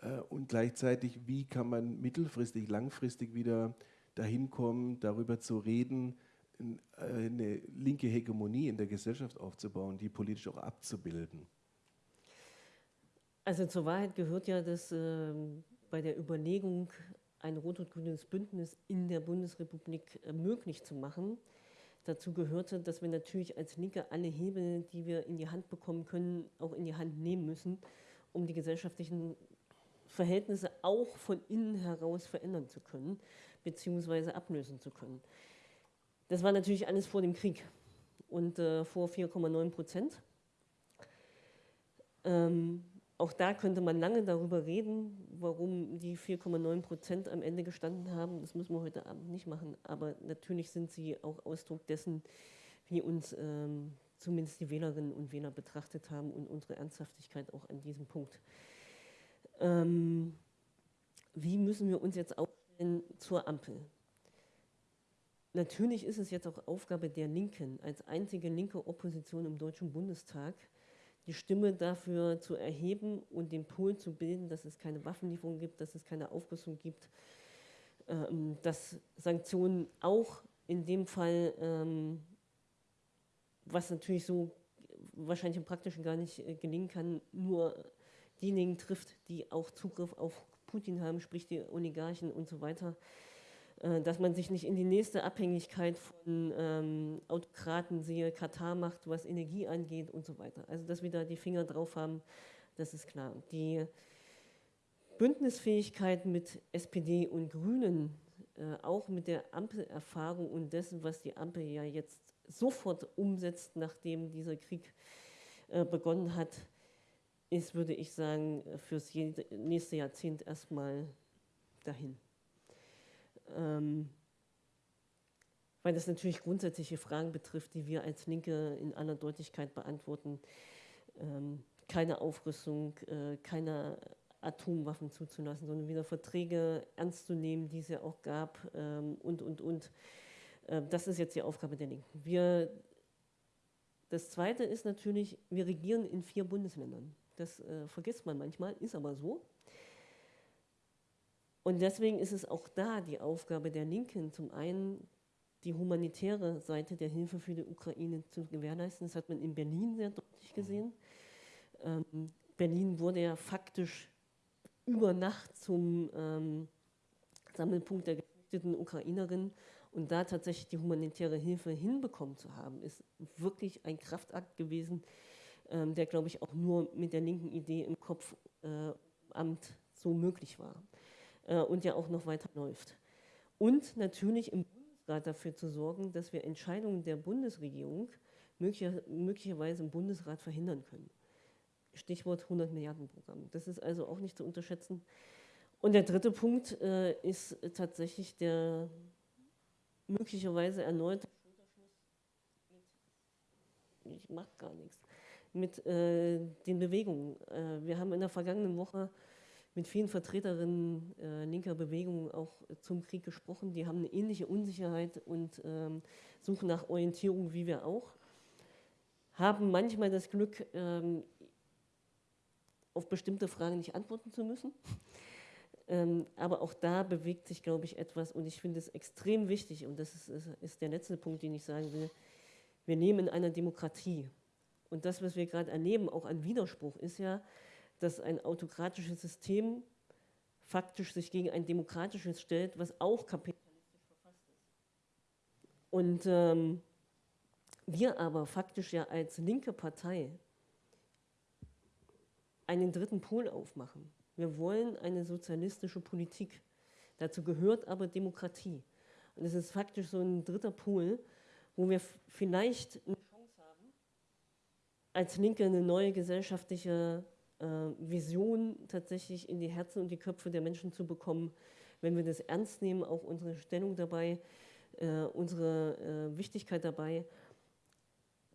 Äh, und gleichzeitig, wie kann man mittelfristig, langfristig wieder dahin kommen, darüber zu reden, äh, eine linke Hegemonie in der Gesellschaft aufzubauen, die politisch auch abzubilden? Also zur Wahrheit gehört ja, dass äh, bei der Überlegung, ein rot-grünes Bündnis in der Bundesrepublik äh, möglich zu machen, dazu gehörte, dass wir natürlich als Linke alle Hebel, die wir in die Hand bekommen können, auch in die Hand nehmen müssen, um die gesellschaftlichen Verhältnisse auch von innen heraus verändern zu können, beziehungsweise ablösen zu können. Das war natürlich alles vor dem Krieg und äh, vor 4,9 Prozent. Ähm, auch da könnte man lange darüber reden, warum die 4,9 Prozent am Ende gestanden haben. Das müssen wir heute Abend nicht machen. Aber natürlich sind sie auch Ausdruck dessen, wie uns ähm, zumindest die Wählerinnen und Wähler betrachtet haben und unsere Ernsthaftigkeit auch an diesem Punkt. Ähm, wie müssen wir uns jetzt aufstellen zur Ampel? Natürlich ist es jetzt auch Aufgabe der Linken, als einzige linke Opposition im Deutschen Bundestag, die Stimme dafür zu erheben und den Pool zu bilden, dass es keine Waffenlieferung gibt, dass es keine Aufrüstung gibt, ähm, dass Sanktionen auch in dem Fall, ähm, was natürlich so wahrscheinlich im Praktischen gar nicht äh, gelingen kann, nur diejenigen trifft, die auch Zugriff auf Putin haben, sprich die Oligarchen und so weiter. Äh, dass man sich nicht in die nächste Abhängigkeit von ähm, Autokraten, siehe Katar macht, was Energie angeht und so weiter. Also dass wir da die Finger drauf haben, das ist klar. Die Bündnisfähigkeit mit SPD und Grünen, äh, auch mit der Ampelerfahrung und dessen, was die Ampel ja jetzt sofort umsetzt, nachdem dieser Krieg äh, begonnen hat, ist, würde ich sagen, fürs nächste Jahrzehnt erstmal dahin ähm, weil das natürlich grundsätzliche Fragen betrifft, die wir als Linke in aller Deutlichkeit beantworten. Ähm, keine Aufrüstung, äh, keine Atomwaffen zuzulassen, sondern wieder Verträge ernst zu nehmen, die es ja auch gab ähm, und, und, und. Äh, das ist jetzt die Aufgabe der Linken. Wir, das Zweite ist natürlich, wir regieren in vier Bundesländern. Das äh, vergisst man manchmal, ist aber so. Und deswegen ist es auch da die Aufgabe der Linken, zum einen die humanitäre Seite der Hilfe für die Ukraine zu gewährleisten. Das hat man in Berlin sehr deutlich gesehen. Ähm, Berlin wurde ja faktisch über Nacht zum ähm, Sammelpunkt der geflüchteten Ukrainerinnen. Und da tatsächlich die humanitäre Hilfe hinbekommen zu haben, ist wirklich ein Kraftakt gewesen, der, glaube ich, auch nur mit der linken Idee im Kopf äh, Amt so möglich war äh, und ja auch noch weiter läuft. Und natürlich im Bundesrat dafür zu sorgen, dass wir Entscheidungen der Bundesregierung möglicher, möglicherweise im Bundesrat verhindern können. Stichwort 100 Milliarden Programm. Das ist also auch nicht zu unterschätzen. Und der dritte Punkt äh, ist tatsächlich der möglicherweise erneute ich mache gar nichts, mit äh, den Bewegungen. Äh, wir haben in der vergangenen Woche mit vielen Vertreterinnen äh, linker Bewegungen auch zum Krieg gesprochen. Die haben eine ähnliche Unsicherheit und ähm, suchen nach Orientierung wie wir auch. Haben manchmal das Glück, ähm, auf bestimmte Fragen nicht antworten zu müssen. ähm, aber auch da bewegt sich, glaube ich, etwas und ich finde es extrem wichtig und das ist, ist, ist der letzte Punkt, den ich sagen will. Wir leben in einer Demokratie. Und das, was wir gerade erleben, auch an Widerspruch, ist ja, dass ein autokratisches System faktisch sich gegen ein demokratisches stellt, was auch kapitalistisch verfasst ist. Und ähm, wir aber faktisch ja als linke Partei einen dritten Pol aufmachen. Wir wollen eine sozialistische Politik. Dazu gehört aber Demokratie. Und es ist faktisch so ein dritter Pol, wo wir vielleicht haben, als Linke eine neue gesellschaftliche äh, Vision tatsächlich in die Herzen und die Köpfe der Menschen zu bekommen, wenn wir das ernst nehmen, auch unsere Stellung dabei, äh, unsere äh, Wichtigkeit dabei,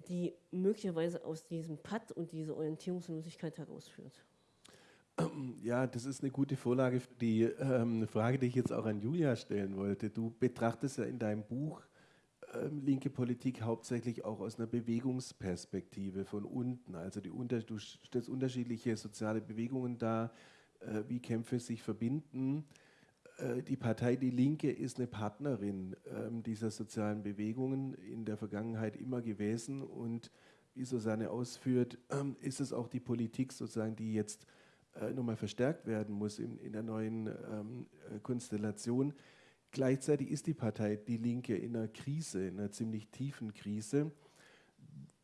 die möglicherweise aus diesem Patt und dieser Orientierungslosigkeit herausführt. Ja, das ist eine gute Vorlage für die ähm, Frage, die ich jetzt auch an Julia stellen wollte. Du betrachtest ja in deinem Buch linke Politik hauptsächlich auch aus einer Bewegungsperspektive von unten. Also die unter, du stellst unterschiedliche soziale Bewegungen dar, äh, wie Kämpfe sich verbinden. Äh, die Partei Die Linke ist eine Partnerin äh, dieser sozialen Bewegungen in der Vergangenheit immer gewesen und wie Susanne ausführt, ähm, ist es auch die Politik sozusagen, die jetzt äh, nochmal verstärkt werden muss in, in der neuen ähm, äh, Konstellation. Gleichzeitig ist die Partei Die Linke in einer Krise, in einer ziemlich tiefen Krise.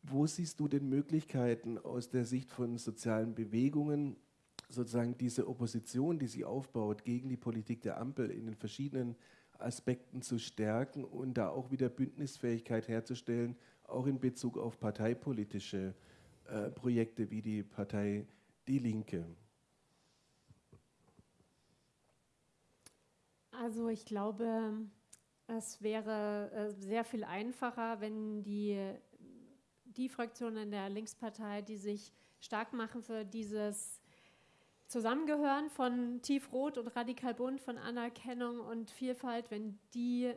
Wo siehst du denn Möglichkeiten aus der Sicht von sozialen Bewegungen, sozusagen diese Opposition, die sie aufbaut gegen die Politik der Ampel in den verschiedenen Aspekten zu stärken und da auch wieder Bündnisfähigkeit herzustellen, auch in Bezug auf parteipolitische äh, Projekte wie die Partei die Linke? Also ich glaube, es wäre äh, sehr viel einfacher, wenn die, die Fraktionen in der Linkspartei, die sich stark machen für dieses Zusammengehören von Tiefrot und Radikal Bunt, von Anerkennung und Vielfalt, wenn die,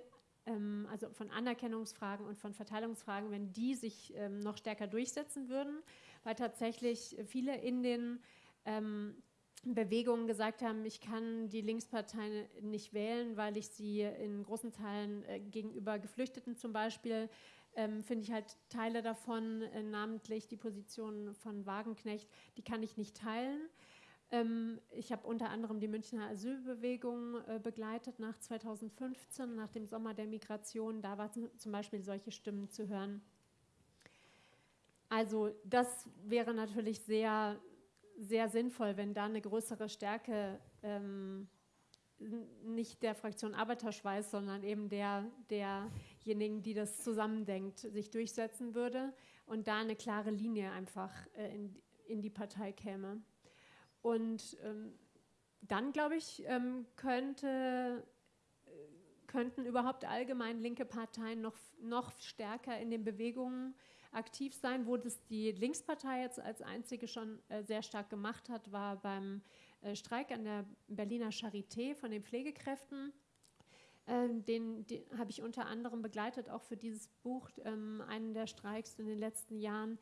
ähm, also von Anerkennungsfragen und von Verteilungsfragen, wenn die sich ähm, noch stärker durchsetzen würden, weil tatsächlich viele in den ähm, Bewegungen gesagt haben, ich kann die Linkspartei nicht wählen, weil ich sie in großen Teilen äh, gegenüber Geflüchteten zum Beispiel ähm, finde ich halt Teile davon, äh, namentlich die Position von Wagenknecht, die kann ich nicht teilen. Ähm, ich habe unter anderem die Münchner Asylbewegung äh, begleitet nach 2015, nach dem Sommer der Migration. Da war zum Beispiel solche Stimmen zu hören. Also das wäre natürlich sehr sehr sinnvoll, wenn da eine größere Stärke ähm, nicht der Fraktion Arbeiterschweiß, sondern eben der, derjenigen, die das zusammendenkt, sich durchsetzen würde und da eine klare Linie einfach äh, in, in die Partei käme. Und ähm, dann, glaube ich, ähm, könnte, äh, könnten überhaupt allgemein linke Parteien noch, noch stärker in den Bewegungen aktiv sein. Wo das die Linkspartei jetzt als einzige schon äh, sehr stark gemacht hat, war beim äh, Streik an der Berliner Charité von den Pflegekräften. Ähm, den, den habe ich unter anderem begleitet, auch für dieses Buch, ähm, einen der Streiks in den letzten Jahren.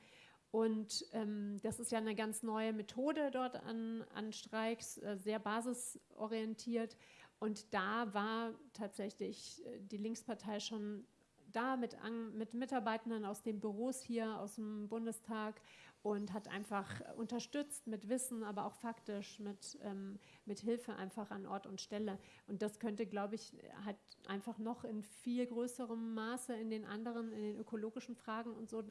Und ähm, das ist ja eine ganz neue Methode dort an, an Streiks, äh, sehr basisorientiert. Und da war tatsächlich äh, die Linkspartei schon da mit, mit Mitarbeitenden aus den Büros hier, aus dem Bundestag und hat einfach unterstützt mit Wissen, aber auch faktisch mit, ähm, mit Hilfe einfach an Ort und Stelle. Und das könnte, glaube ich, halt einfach noch in viel größerem Maße in den anderen, in den ökologischen Fragen und so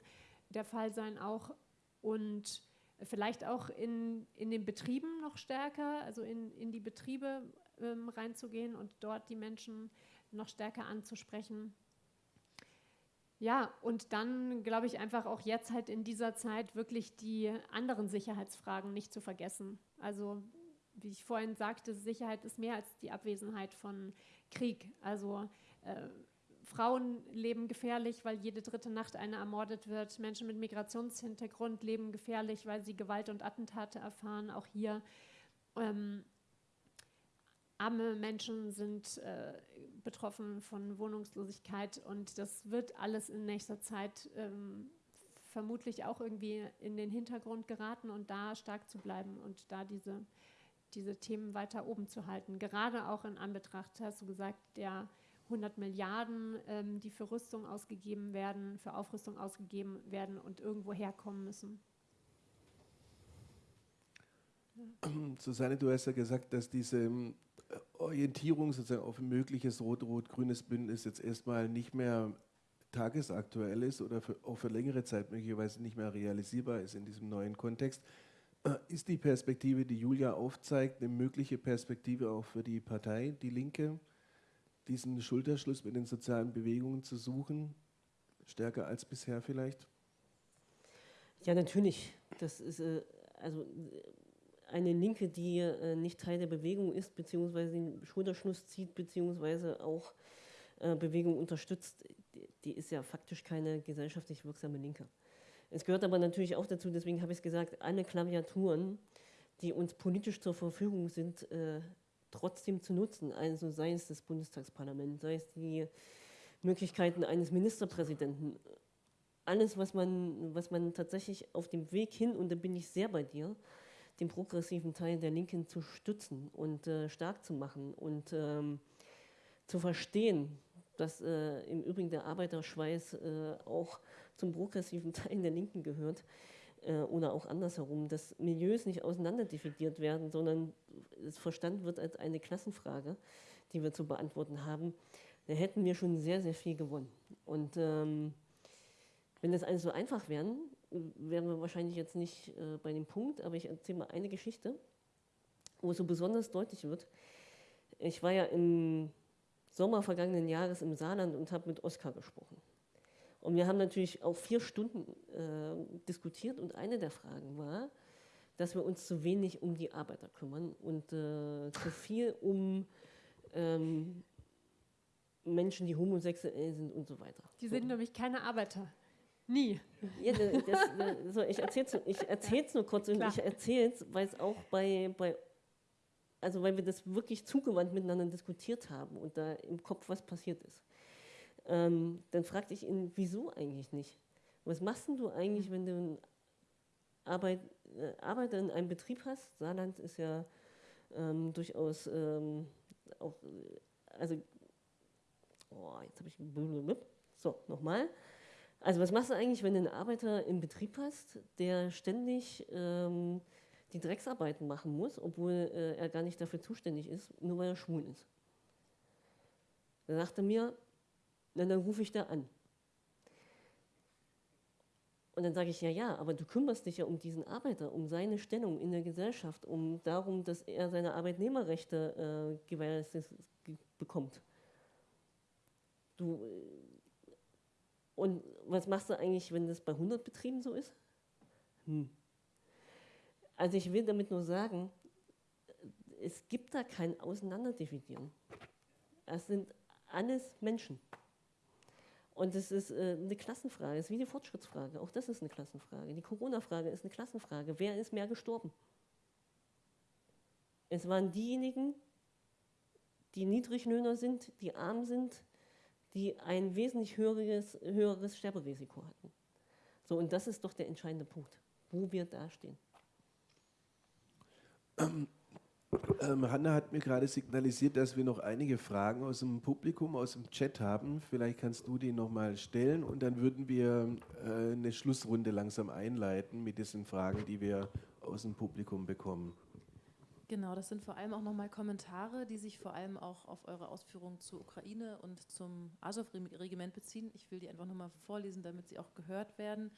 der Fall sein auch. Und vielleicht auch in, in den Betrieben noch stärker, also in, in die Betriebe ähm, reinzugehen und dort die Menschen noch stärker anzusprechen. Ja, und dann glaube ich einfach auch jetzt halt in dieser Zeit wirklich die anderen Sicherheitsfragen nicht zu vergessen. Also wie ich vorhin sagte, Sicherheit ist mehr als die Abwesenheit von Krieg. Also äh, Frauen leben gefährlich, weil jede dritte Nacht eine ermordet wird. Menschen mit Migrationshintergrund leben gefährlich, weil sie Gewalt und Attentate erfahren, auch hier. Ähm, arme Menschen sind äh, betroffen von Wohnungslosigkeit und das wird alles in nächster Zeit ähm, vermutlich auch irgendwie in den Hintergrund geraten und da stark zu bleiben und da diese, diese Themen weiter oben zu halten. Gerade auch in Anbetracht, hast du gesagt, der 100 Milliarden, ähm, die für Rüstung ausgegeben werden, für Aufrüstung ausgegeben werden und irgendwo herkommen müssen. Susanne, du hast ja gesagt, dass diese Orientierung sozusagen auf ein mögliches rot-rot-grünes Bündnis jetzt erstmal nicht mehr tagesaktuell ist oder für, auch für längere Zeit möglicherweise nicht mehr realisierbar ist in diesem neuen Kontext. Äh, ist die Perspektive, die Julia aufzeigt, eine mögliche Perspektive auch für die Partei, die Linke, diesen Schulterschluss mit den sozialen Bewegungen zu suchen, stärker als bisher vielleicht? Ja, natürlich. Das ist äh, also eine Linke, die äh, nicht Teil der Bewegung ist, beziehungsweise den Schulterschluss zieht, beziehungsweise auch äh, Bewegung unterstützt, die, ist ja faktisch keine gesellschaftlich wirksame Linke. Es gehört aber natürlich auch dazu, deswegen habe ich es gesagt, alle Klaviaturen, die uns politisch zur Verfügung sind, äh, trotzdem zu nutzen. Also sei es das Bundestagsparlament, sei es die Möglichkeiten eines Ministerpräsidenten. Alles, was man, was man tatsächlich auf dem Weg hin, und da bin ich sehr bei dir, den progressiven Teil der Linken zu stützen und äh, stark zu machen und ähm, zu verstehen, dass äh, im Übrigen der Arbeiterschweiß äh, auch zum progressiven Teil der Linken gehört äh, oder auch andersherum, dass Milieus nicht auseinanderdividiert werden, sondern es verstanden wird als eine Klassenfrage, die wir zu beantworten haben, da hätten wir schon sehr, sehr viel gewonnen. Und ähm, wenn das alles so einfach wäre, wären wir wahrscheinlich jetzt nicht äh, bei dem Punkt, aber ich erzähle mal eine Geschichte, wo es so besonders deutlich wird. Ich war ja im Sommer vergangenen Jahres im Saarland und habe mit Oskar gesprochen. Und wir haben natürlich auch vier Stunden äh, diskutiert und eine der Fragen war, dass wir uns zu wenig um die Arbeiter kümmern und äh, zu viel um ähm, Menschen, die homosexuell sind und so weiter. Die sind so. nämlich keine Arbeiter. Nie. Ja, das, das, so, ich erzähle es ich erzähl's nur kurz Klar. und ich erzähle es, weil es auch bei, bei, also weil wir das wirklich zugewandt miteinander diskutiert haben und da im Kopf was passiert ist. Ähm, dann fragte ich ihn, wieso eigentlich nicht? Was machst du eigentlich, wenn du einen Arbeit, äh, Arbeiter in einem Betrieb hast? Saarland ist ja ähm, durchaus ähm, auch, also, oh, jetzt habe ich, so, nochmal. Also was machst du eigentlich, wenn du einen Arbeiter im Betrieb hast, der ständig ähm, die Drecksarbeiten machen muss, obwohl äh, er gar nicht dafür zuständig ist, nur weil er schwul ist? Da sagte er mir, na, dann rufe ich da an. Und dann sage ich, ja, ja, aber du kümmerst dich ja um diesen Arbeiter, um seine Stellung in der Gesellschaft, um darum, dass er seine Arbeitnehmerrechte äh, gewährleistet bekommt. Du, äh, und was machst du eigentlich, wenn das bei 100 Betrieben so ist? Hm. Also ich will damit nur sagen, es gibt da kein Auseinanderdividieren. Es sind alles Menschen. Und es ist äh, eine Klassenfrage, es ist wie die Fortschrittsfrage. Auch das ist eine Klassenfrage. Die Corona-Frage ist eine Klassenfrage. Wer ist mehr gestorben? Es waren diejenigen, die Niedriglöhner sind, die arm sind, die ein wesentlich höheres, höheres Sterberisiko hatten. So, und das ist doch der entscheidende Punkt, wo wir dastehen. Ähm, ähm, Hanna hat mir gerade signalisiert, dass wir noch einige Fragen aus dem Publikum, aus dem Chat haben. Vielleicht kannst du die nochmal stellen und dann würden wir äh, eine Schlussrunde langsam einleiten mit diesen Fragen, die wir aus dem Publikum bekommen. Genau, das sind vor allem auch nochmal Kommentare, die sich vor allem auch auf eure Ausführungen zur Ukraine und zum Azov-Regiment beziehen. Ich will die einfach nochmal vorlesen, damit sie auch gehört werden.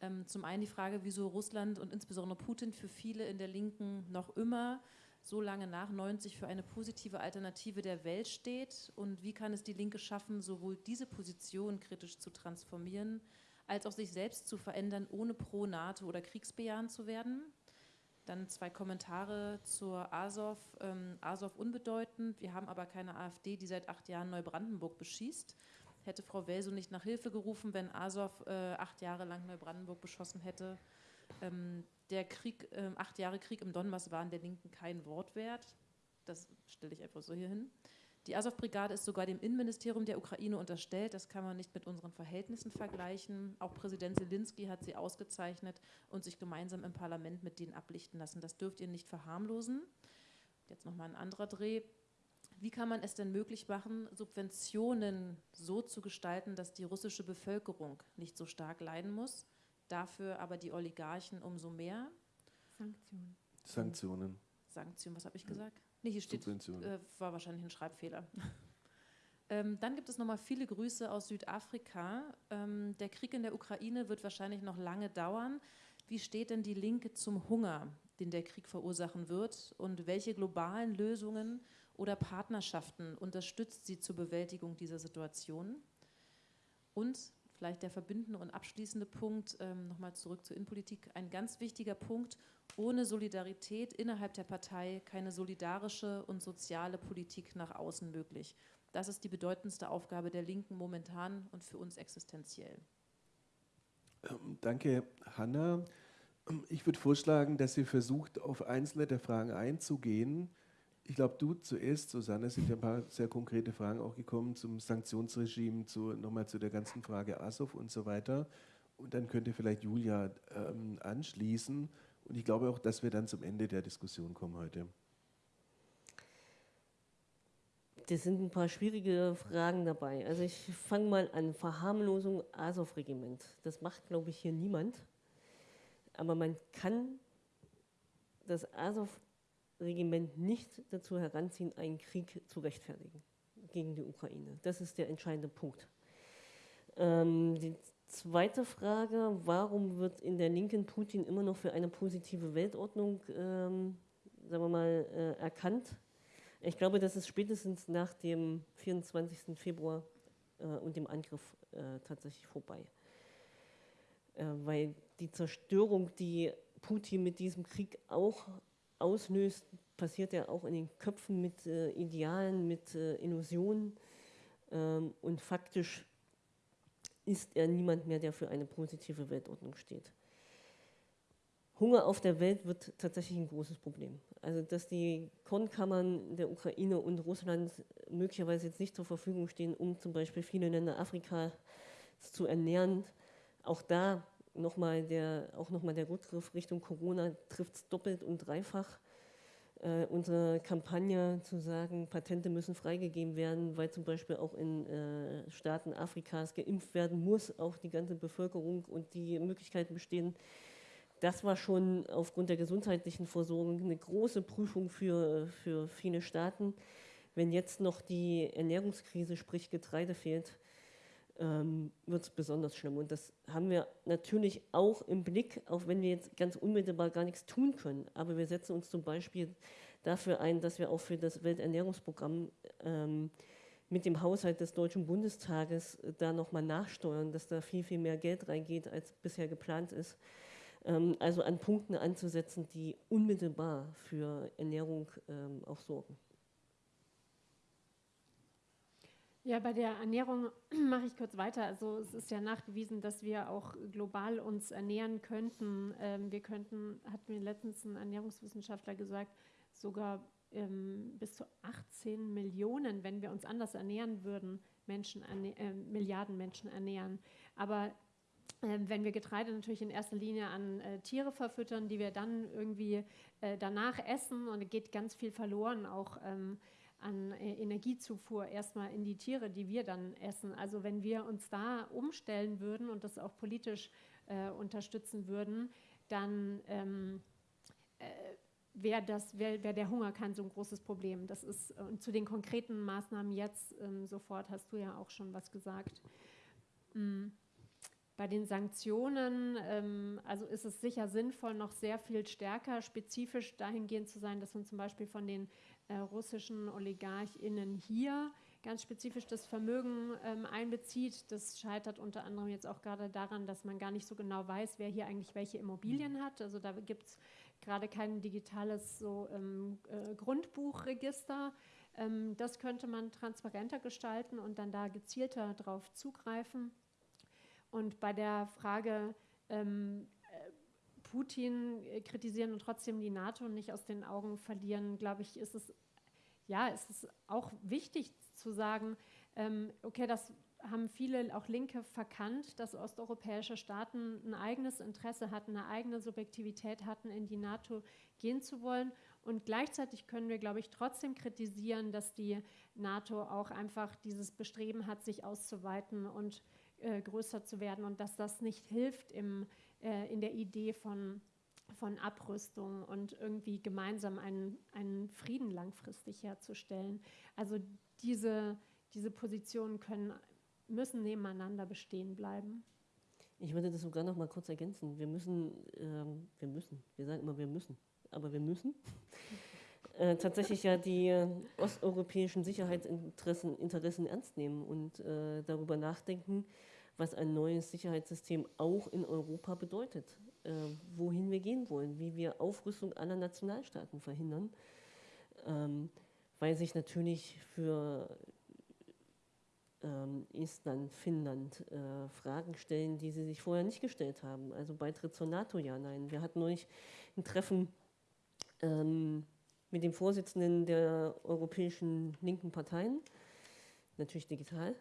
Ähm, zum einen die Frage, wieso Russland und insbesondere Putin für viele in der Linken noch immer so lange nach 90 für eine positive Alternative der Welt steht und wie kann es die Linke schaffen, sowohl diese Position kritisch zu transformieren, als auch sich selbst zu verändern, ohne pro NATO oder kriegsbejahend zu werden. Dann zwei Kommentare zur Azov. Ähm, Azov unbedeutend. Wir haben aber keine AfD, die seit acht Jahren Neubrandenburg beschießt. Hätte Frau Welso nicht nach Hilfe gerufen, wenn Azov äh, acht Jahre lang Neubrandenburg beschossen hätte. Ähm, der Krieg, äh, acht Jahre Krieg im Donbass waren der Linken kein Wort wert. Das stelle ich einfach so hier hin. Die Azov-Brigade ist sogar dem Innenministerium der Ukraine unterstellt. Das kann man nicht mit unseren Verhältnissen vergleichen. Auch Präsident Zelensky hat sie ausgezeichnet und sich gemeinsam im Parlament mit denen ablichten lassen. Das dürft ihr nicht verharmlosen. Jetzt nochmal ein anderer Dreh. Wie kann man es denn möglich machen, Subventionen so zu gestalten, dass die russische Bevölkerung nicht so stark leiden muss? dafür aber die Oligarchen umso mehr. Sanktionen. Sanktionen. Sanktionen, was habe ich gesagt? Nee, hier steht, äh, war wahrscheinlich ein Schreibfehler. ähm, dann gibt es nochmal viele Grüße aus Südafrika. Ähm, der Krieg in der Ukraine wird wahrscheinlich noch lange dauern. Wie steht denn die Linke zum Hunger, den der Krieg verursachen wird? Und welche globalen Lösungen oder Partnerschaften unterstützt sie zur Bewältigung dieser Situation? Und vielleicht der verbindende und abschließende Punkt, ähm, nochmal zurück zur Innenpolitik, ein ganz wichtiger Punkt, ohne Solidarität innerhalb der Partei keine solidarische und soziale Politik nach außen möglich. Das ist die bedeutendste Aufgabe der Linken momentan und für uns existenziell. Ähm, danke, Hanna. Ich würde vorschlagen, dass sie versucht, auf einzelne der Fragen einzugehen ich glaube, du zuerst, Susanne, sind ja ein paar sehr konkrete Fragen auch gekommen zum Sanktionsregime, zu, nochmal zu der ganzen Frage Azov und so weiter. Und dann könnte vielleicht Julia ähm, anschließen. Und ich glaube auch, dass wir dann zum Ende der Diskussion kommen heute. Das sind ein paar schwierige Fragen dabei. Also ich fange mal an. Verharmlosung Azov-Regiment. Das macht, glaube ich, hier niemand. Aber man kann das Azov Regiment nicht dazu heranziehen, einen Krieg zu rechtfertigen gegen die Ukraine. Das ist der entscheidende Punkt. Ähm, die zweite Frage, warum wird in der Linken Putin immer noch für eine positive Weltordnung, ähm, sagen wir mal, äh, erkannt? Ich glaube, das ist spätestens nach dem 24. Februar äh, und dem Angriff äh, tatsächlich vorbei. Äh, weil die Zerstörung, die Putin mit diesem Krieg auch auslöst, passiert ja auch in den Köpfen mit äh, Idealen, mit äh, Illusionen. Ähm, und faktisch ist er niemand mehr, der für eine positive Weltordnung steht. Hunger auf der Welt wird tatsächlich ein großes Problem. Also dass die Kornkammern der Ukraine und Russland möglicherweise jetzt nicht zur Verfügung stehen, um zum Beispiel viele Länder Afrikas zu ernähren, auch da nochmal der, auch nochmal der Rückgriff Richtung Corona trifft es doppelt und dreifach. Äh, unsere Kampagne zu sagen, Patente müssen freigegeben werden, weil zum Beispiel auch in äh, Staaten Afrikas geimpft werden muss, auch die ganze Bevölkerung und die Möglichkeiten bestehen, das war schon aufgrund der gesundheitlichen Versorgung eine große Prüfung für, für viele Staaten. Wenn jetzt noch die Ernährungskrise, sprich Getreide fehlt, ähm, wird es besonders schlimm. Und das haben wir natürlich auch im Blick, auch wenn wir jetzt ganz unmittelbar gar nichts tun können. Aber wir setzen uns zum Beispiel dafür ein, dass wir auch für das Welternährungsprogramm ähm, mit dem Haushalt des Deutschen Bundestages da nochmal nachsteuern, dass da viel, viel mehr Geld reingeht, als bisher geplant ist. Ähm, also an Punkten anzusetzen, die unmittelbar für Ernährung ähm, auch sorgen. Ja, bei der Ernährung mache ich kurz weiter. Also es ist ja nachgewiesen, dass wir auch global uns ernähren könnten. Ähm, wir könnten, hat mir letztens ein Ernährungswissenschaftler gesagt, sogar bis zu 18 Millionen, wenn wir uns anders ernähren würden, Menschen, äh, Milliarden Menschen ernähren. Aber ähm, wenn wir Getreide natürlich in erster Linie an äh, Tiere verfüttern, die wir dann irgendwie äh, danach essen und es geht ganz viel verloren auch ähm, an äh, Energiezufuhr erstmal in die Tiere, die wir dann essen. Also wenn wir uns da umstellen würden und das auch politisch äh, unterstützen würden, dann ähm, äh, wäre wär, wär der Hunger kein so ein großes Problem. Das ist und zu den konkreten Maßnahmen jetzt ähm, sofort hast du ja auch schon was gesagt. Mhm. Bei den Sanktionen, ähm, also ist es sicher sinnvoll, noch sehr viel stärker spezifisch dahingehend zu sein, dass man zum Beispiel von den äh, russischen OligarchInnen hier ganz spezifisch das Vermögen ähm, einbezieht. Das scheitert unter anderem jetzt auch gerade daran, dass man gar nicht so genau weiß, wer hier eigentlich welche Immobilien hat. Also da gibt es gerade kein digitales so, ähm, äh, Grundbuchregister. Ähm, das könnte man transparenter gestalten und dann da gezielter darauf zugreifen. Und bei der Frage, ähm, äh, Putin äh, kritisieren und trotzdem die NATO nicht aus den Augen verlieren, glaube ich, ist es, ja, ist es auch wichtig zu sagen, ähm, okay, das haben viele, auch Linke, verkannt, dass osteuropäische Staaten ein eigenes Interesse hatten, eine eigene Subjektivität hatten, in die NATO gehen zu wollen. Und gleichzeitig können wir, glaube ich, trotzdem kritisieren, dass die NATO auch einfach dieses Bestreben hat, sich auszuweiten und äh, größer zu werden und dass das nicht hilft im, äh, in der Idee von, von Abrüstung und irgendwie gemeinsam einen, einen Frieden langfristig herzustellen. Also diese, diese Positionen können, müssen nebeneinander bestehen bleiben. Ich würde das sogar noch mal kurz ergänzen. Wir müssen, ähm, wir müssen, wir sagen immer, wir müssen, aber wir müssen äh, tatsächlich ja die äh, osteuropäischen Sicherheitsinteressen Interessen ernst nehmen und äh, darüber nachdenken, was ein neues Sicherheitssystem auch in Europa bedeutet, äh, wohin wir gehen wollen, wie wir Aufrüstung aller Nationalstaaten verhindern, ähm, weil sich natürlich für ähm, Estland, Finnland äh, Fragen stellen, die sie sich vorher nicht gestellt haben. Also Beitritt zur NATO, ja, nein. Wir hatten neulich ein Treffen ähm, mit dem Vorsitzenden der europäischen linken Parteien, natürlich digital.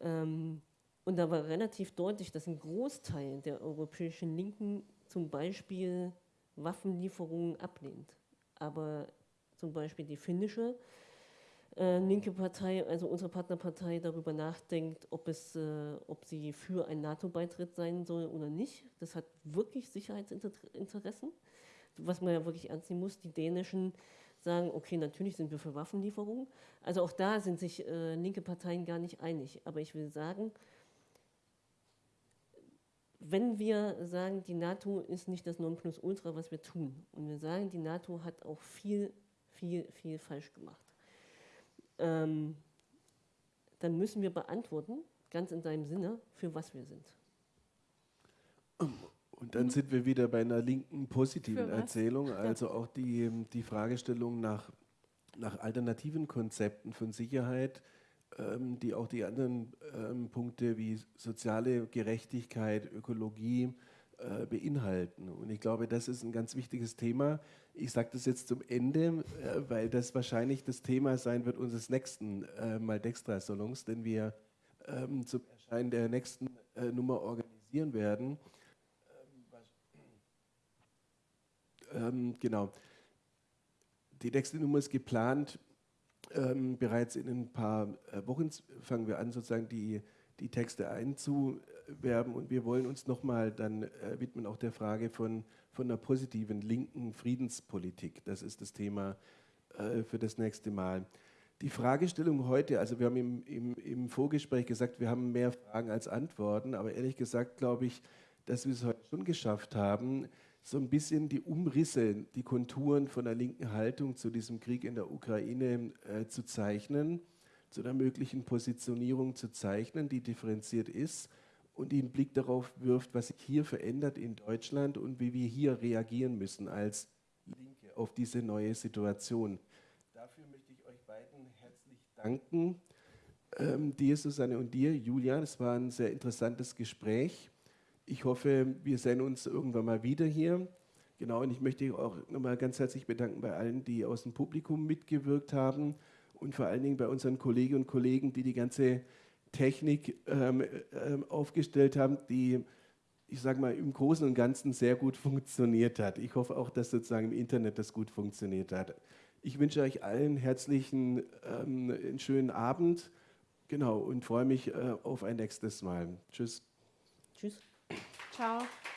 Ähm, und da war relativ deutlich, dass ein Großteil der europäischen Linken zum Beispiel Waffenlieferungen ablehnt. Aber zum Beispiel die finnische äh, linke Partei, also unsere Partnerpartei, darüber nachdenkt, ob, es, äh, ob sie für einen NATO-Beitritt sein soll oder nicht. Das hat wirklich Sicherheitsinteressen, was man ja wirklich ernst nehmen muss. Die dänischen sagen, okay, natürlich sind wir für Waffenlieferungen. Also auch da sind sich äh, linke Parteien gar nicht einig. Aber ich will sagen, wenn wir sagen, die NATO ist nicht das Nonplusultra, was wir tun, und wir sagen, die NATO hat auch viel, viel, viel falsch gemacht, ähm, dann müssen wir beantworten, ganz in deinem Sinne, für was wir sind. Und dann sind wir wieder bei einer linken positiven? Erzählung, also auch die, die Fragestellung nach, nach alternativen Konzepten von Sicherheit, ähm, die auch die anderen ähm, Punkte wie soziale Gerechtigkeit, Ökologie äh, beinhalten. Und ich glaube, das ist ein ganz wichtiges Thema. Ich sage das jetzt zum Ende, äh, weil das wahrscheinlich das Thema sein wird unseres nächsten äh, Maldextra-Salons, den wir ähm, zum Erscheinen der nächsten äh, Nummer organisieren werden. Ähm, genau. Die nächste Nummer ist geplant. Ähm, bereits in ein paar äh, Wochen fangen wir an, sozusagen die, die Texte einzuwerben und wir wollen uns nochmal dann äh, widmen auch der Frage von, von einer positiven linken Friedenspolitik. Das ist das Thema äh, für das nächste Mal. Die Fragestellung heute, also wir haben im, im, im Vorgespräch gesagt, wir haben mehr Fragen als Antworten, aber ehrlich gesagt glaube ich, dass wir es heute schon geschafft haben, so ein bisschen die Umrisse, die Konturen von der linken Haltung zu diesem Krieg in der Ukraine äh, zu zeichnen, zu einer möglichen Positionierung zu zeichnen, die differenziert ist und die einen Blick darauf wirft, was sich hier verändert in Deutschland und wie wir hier reagieren müssen als Linke auf diese neue Situation. Dafür möchte ich euch beiden herzlich danken. Ähm, dir, Susanne, und dir, Julia. Es war ein sehr interessantes Gespräch. Ich hoffe, wir sehen uns irgendwann mal wieder hier. Genau, und ich möchte auch nochmal ganz herzlich bedanken bei allen, die aus dem Publikum mitgewirkt haben und vor allen Dingen bei unseren Kolleginnen und Kollegen, die die ganze Technik ähm, ähm, aufgestellt haben, die, ich sage mal, im Großen und Ganzen sehr gut funktioniert hat. Ich hoffe auch, dass sozusagen im Internet das gut funktioniert hat. Ich wünsche euch allen herzlichen, ähm, einen schönen Abend. Genau, und freue mich äh, auf ein nächstes Mal. Tschüss. Tschüss. 好。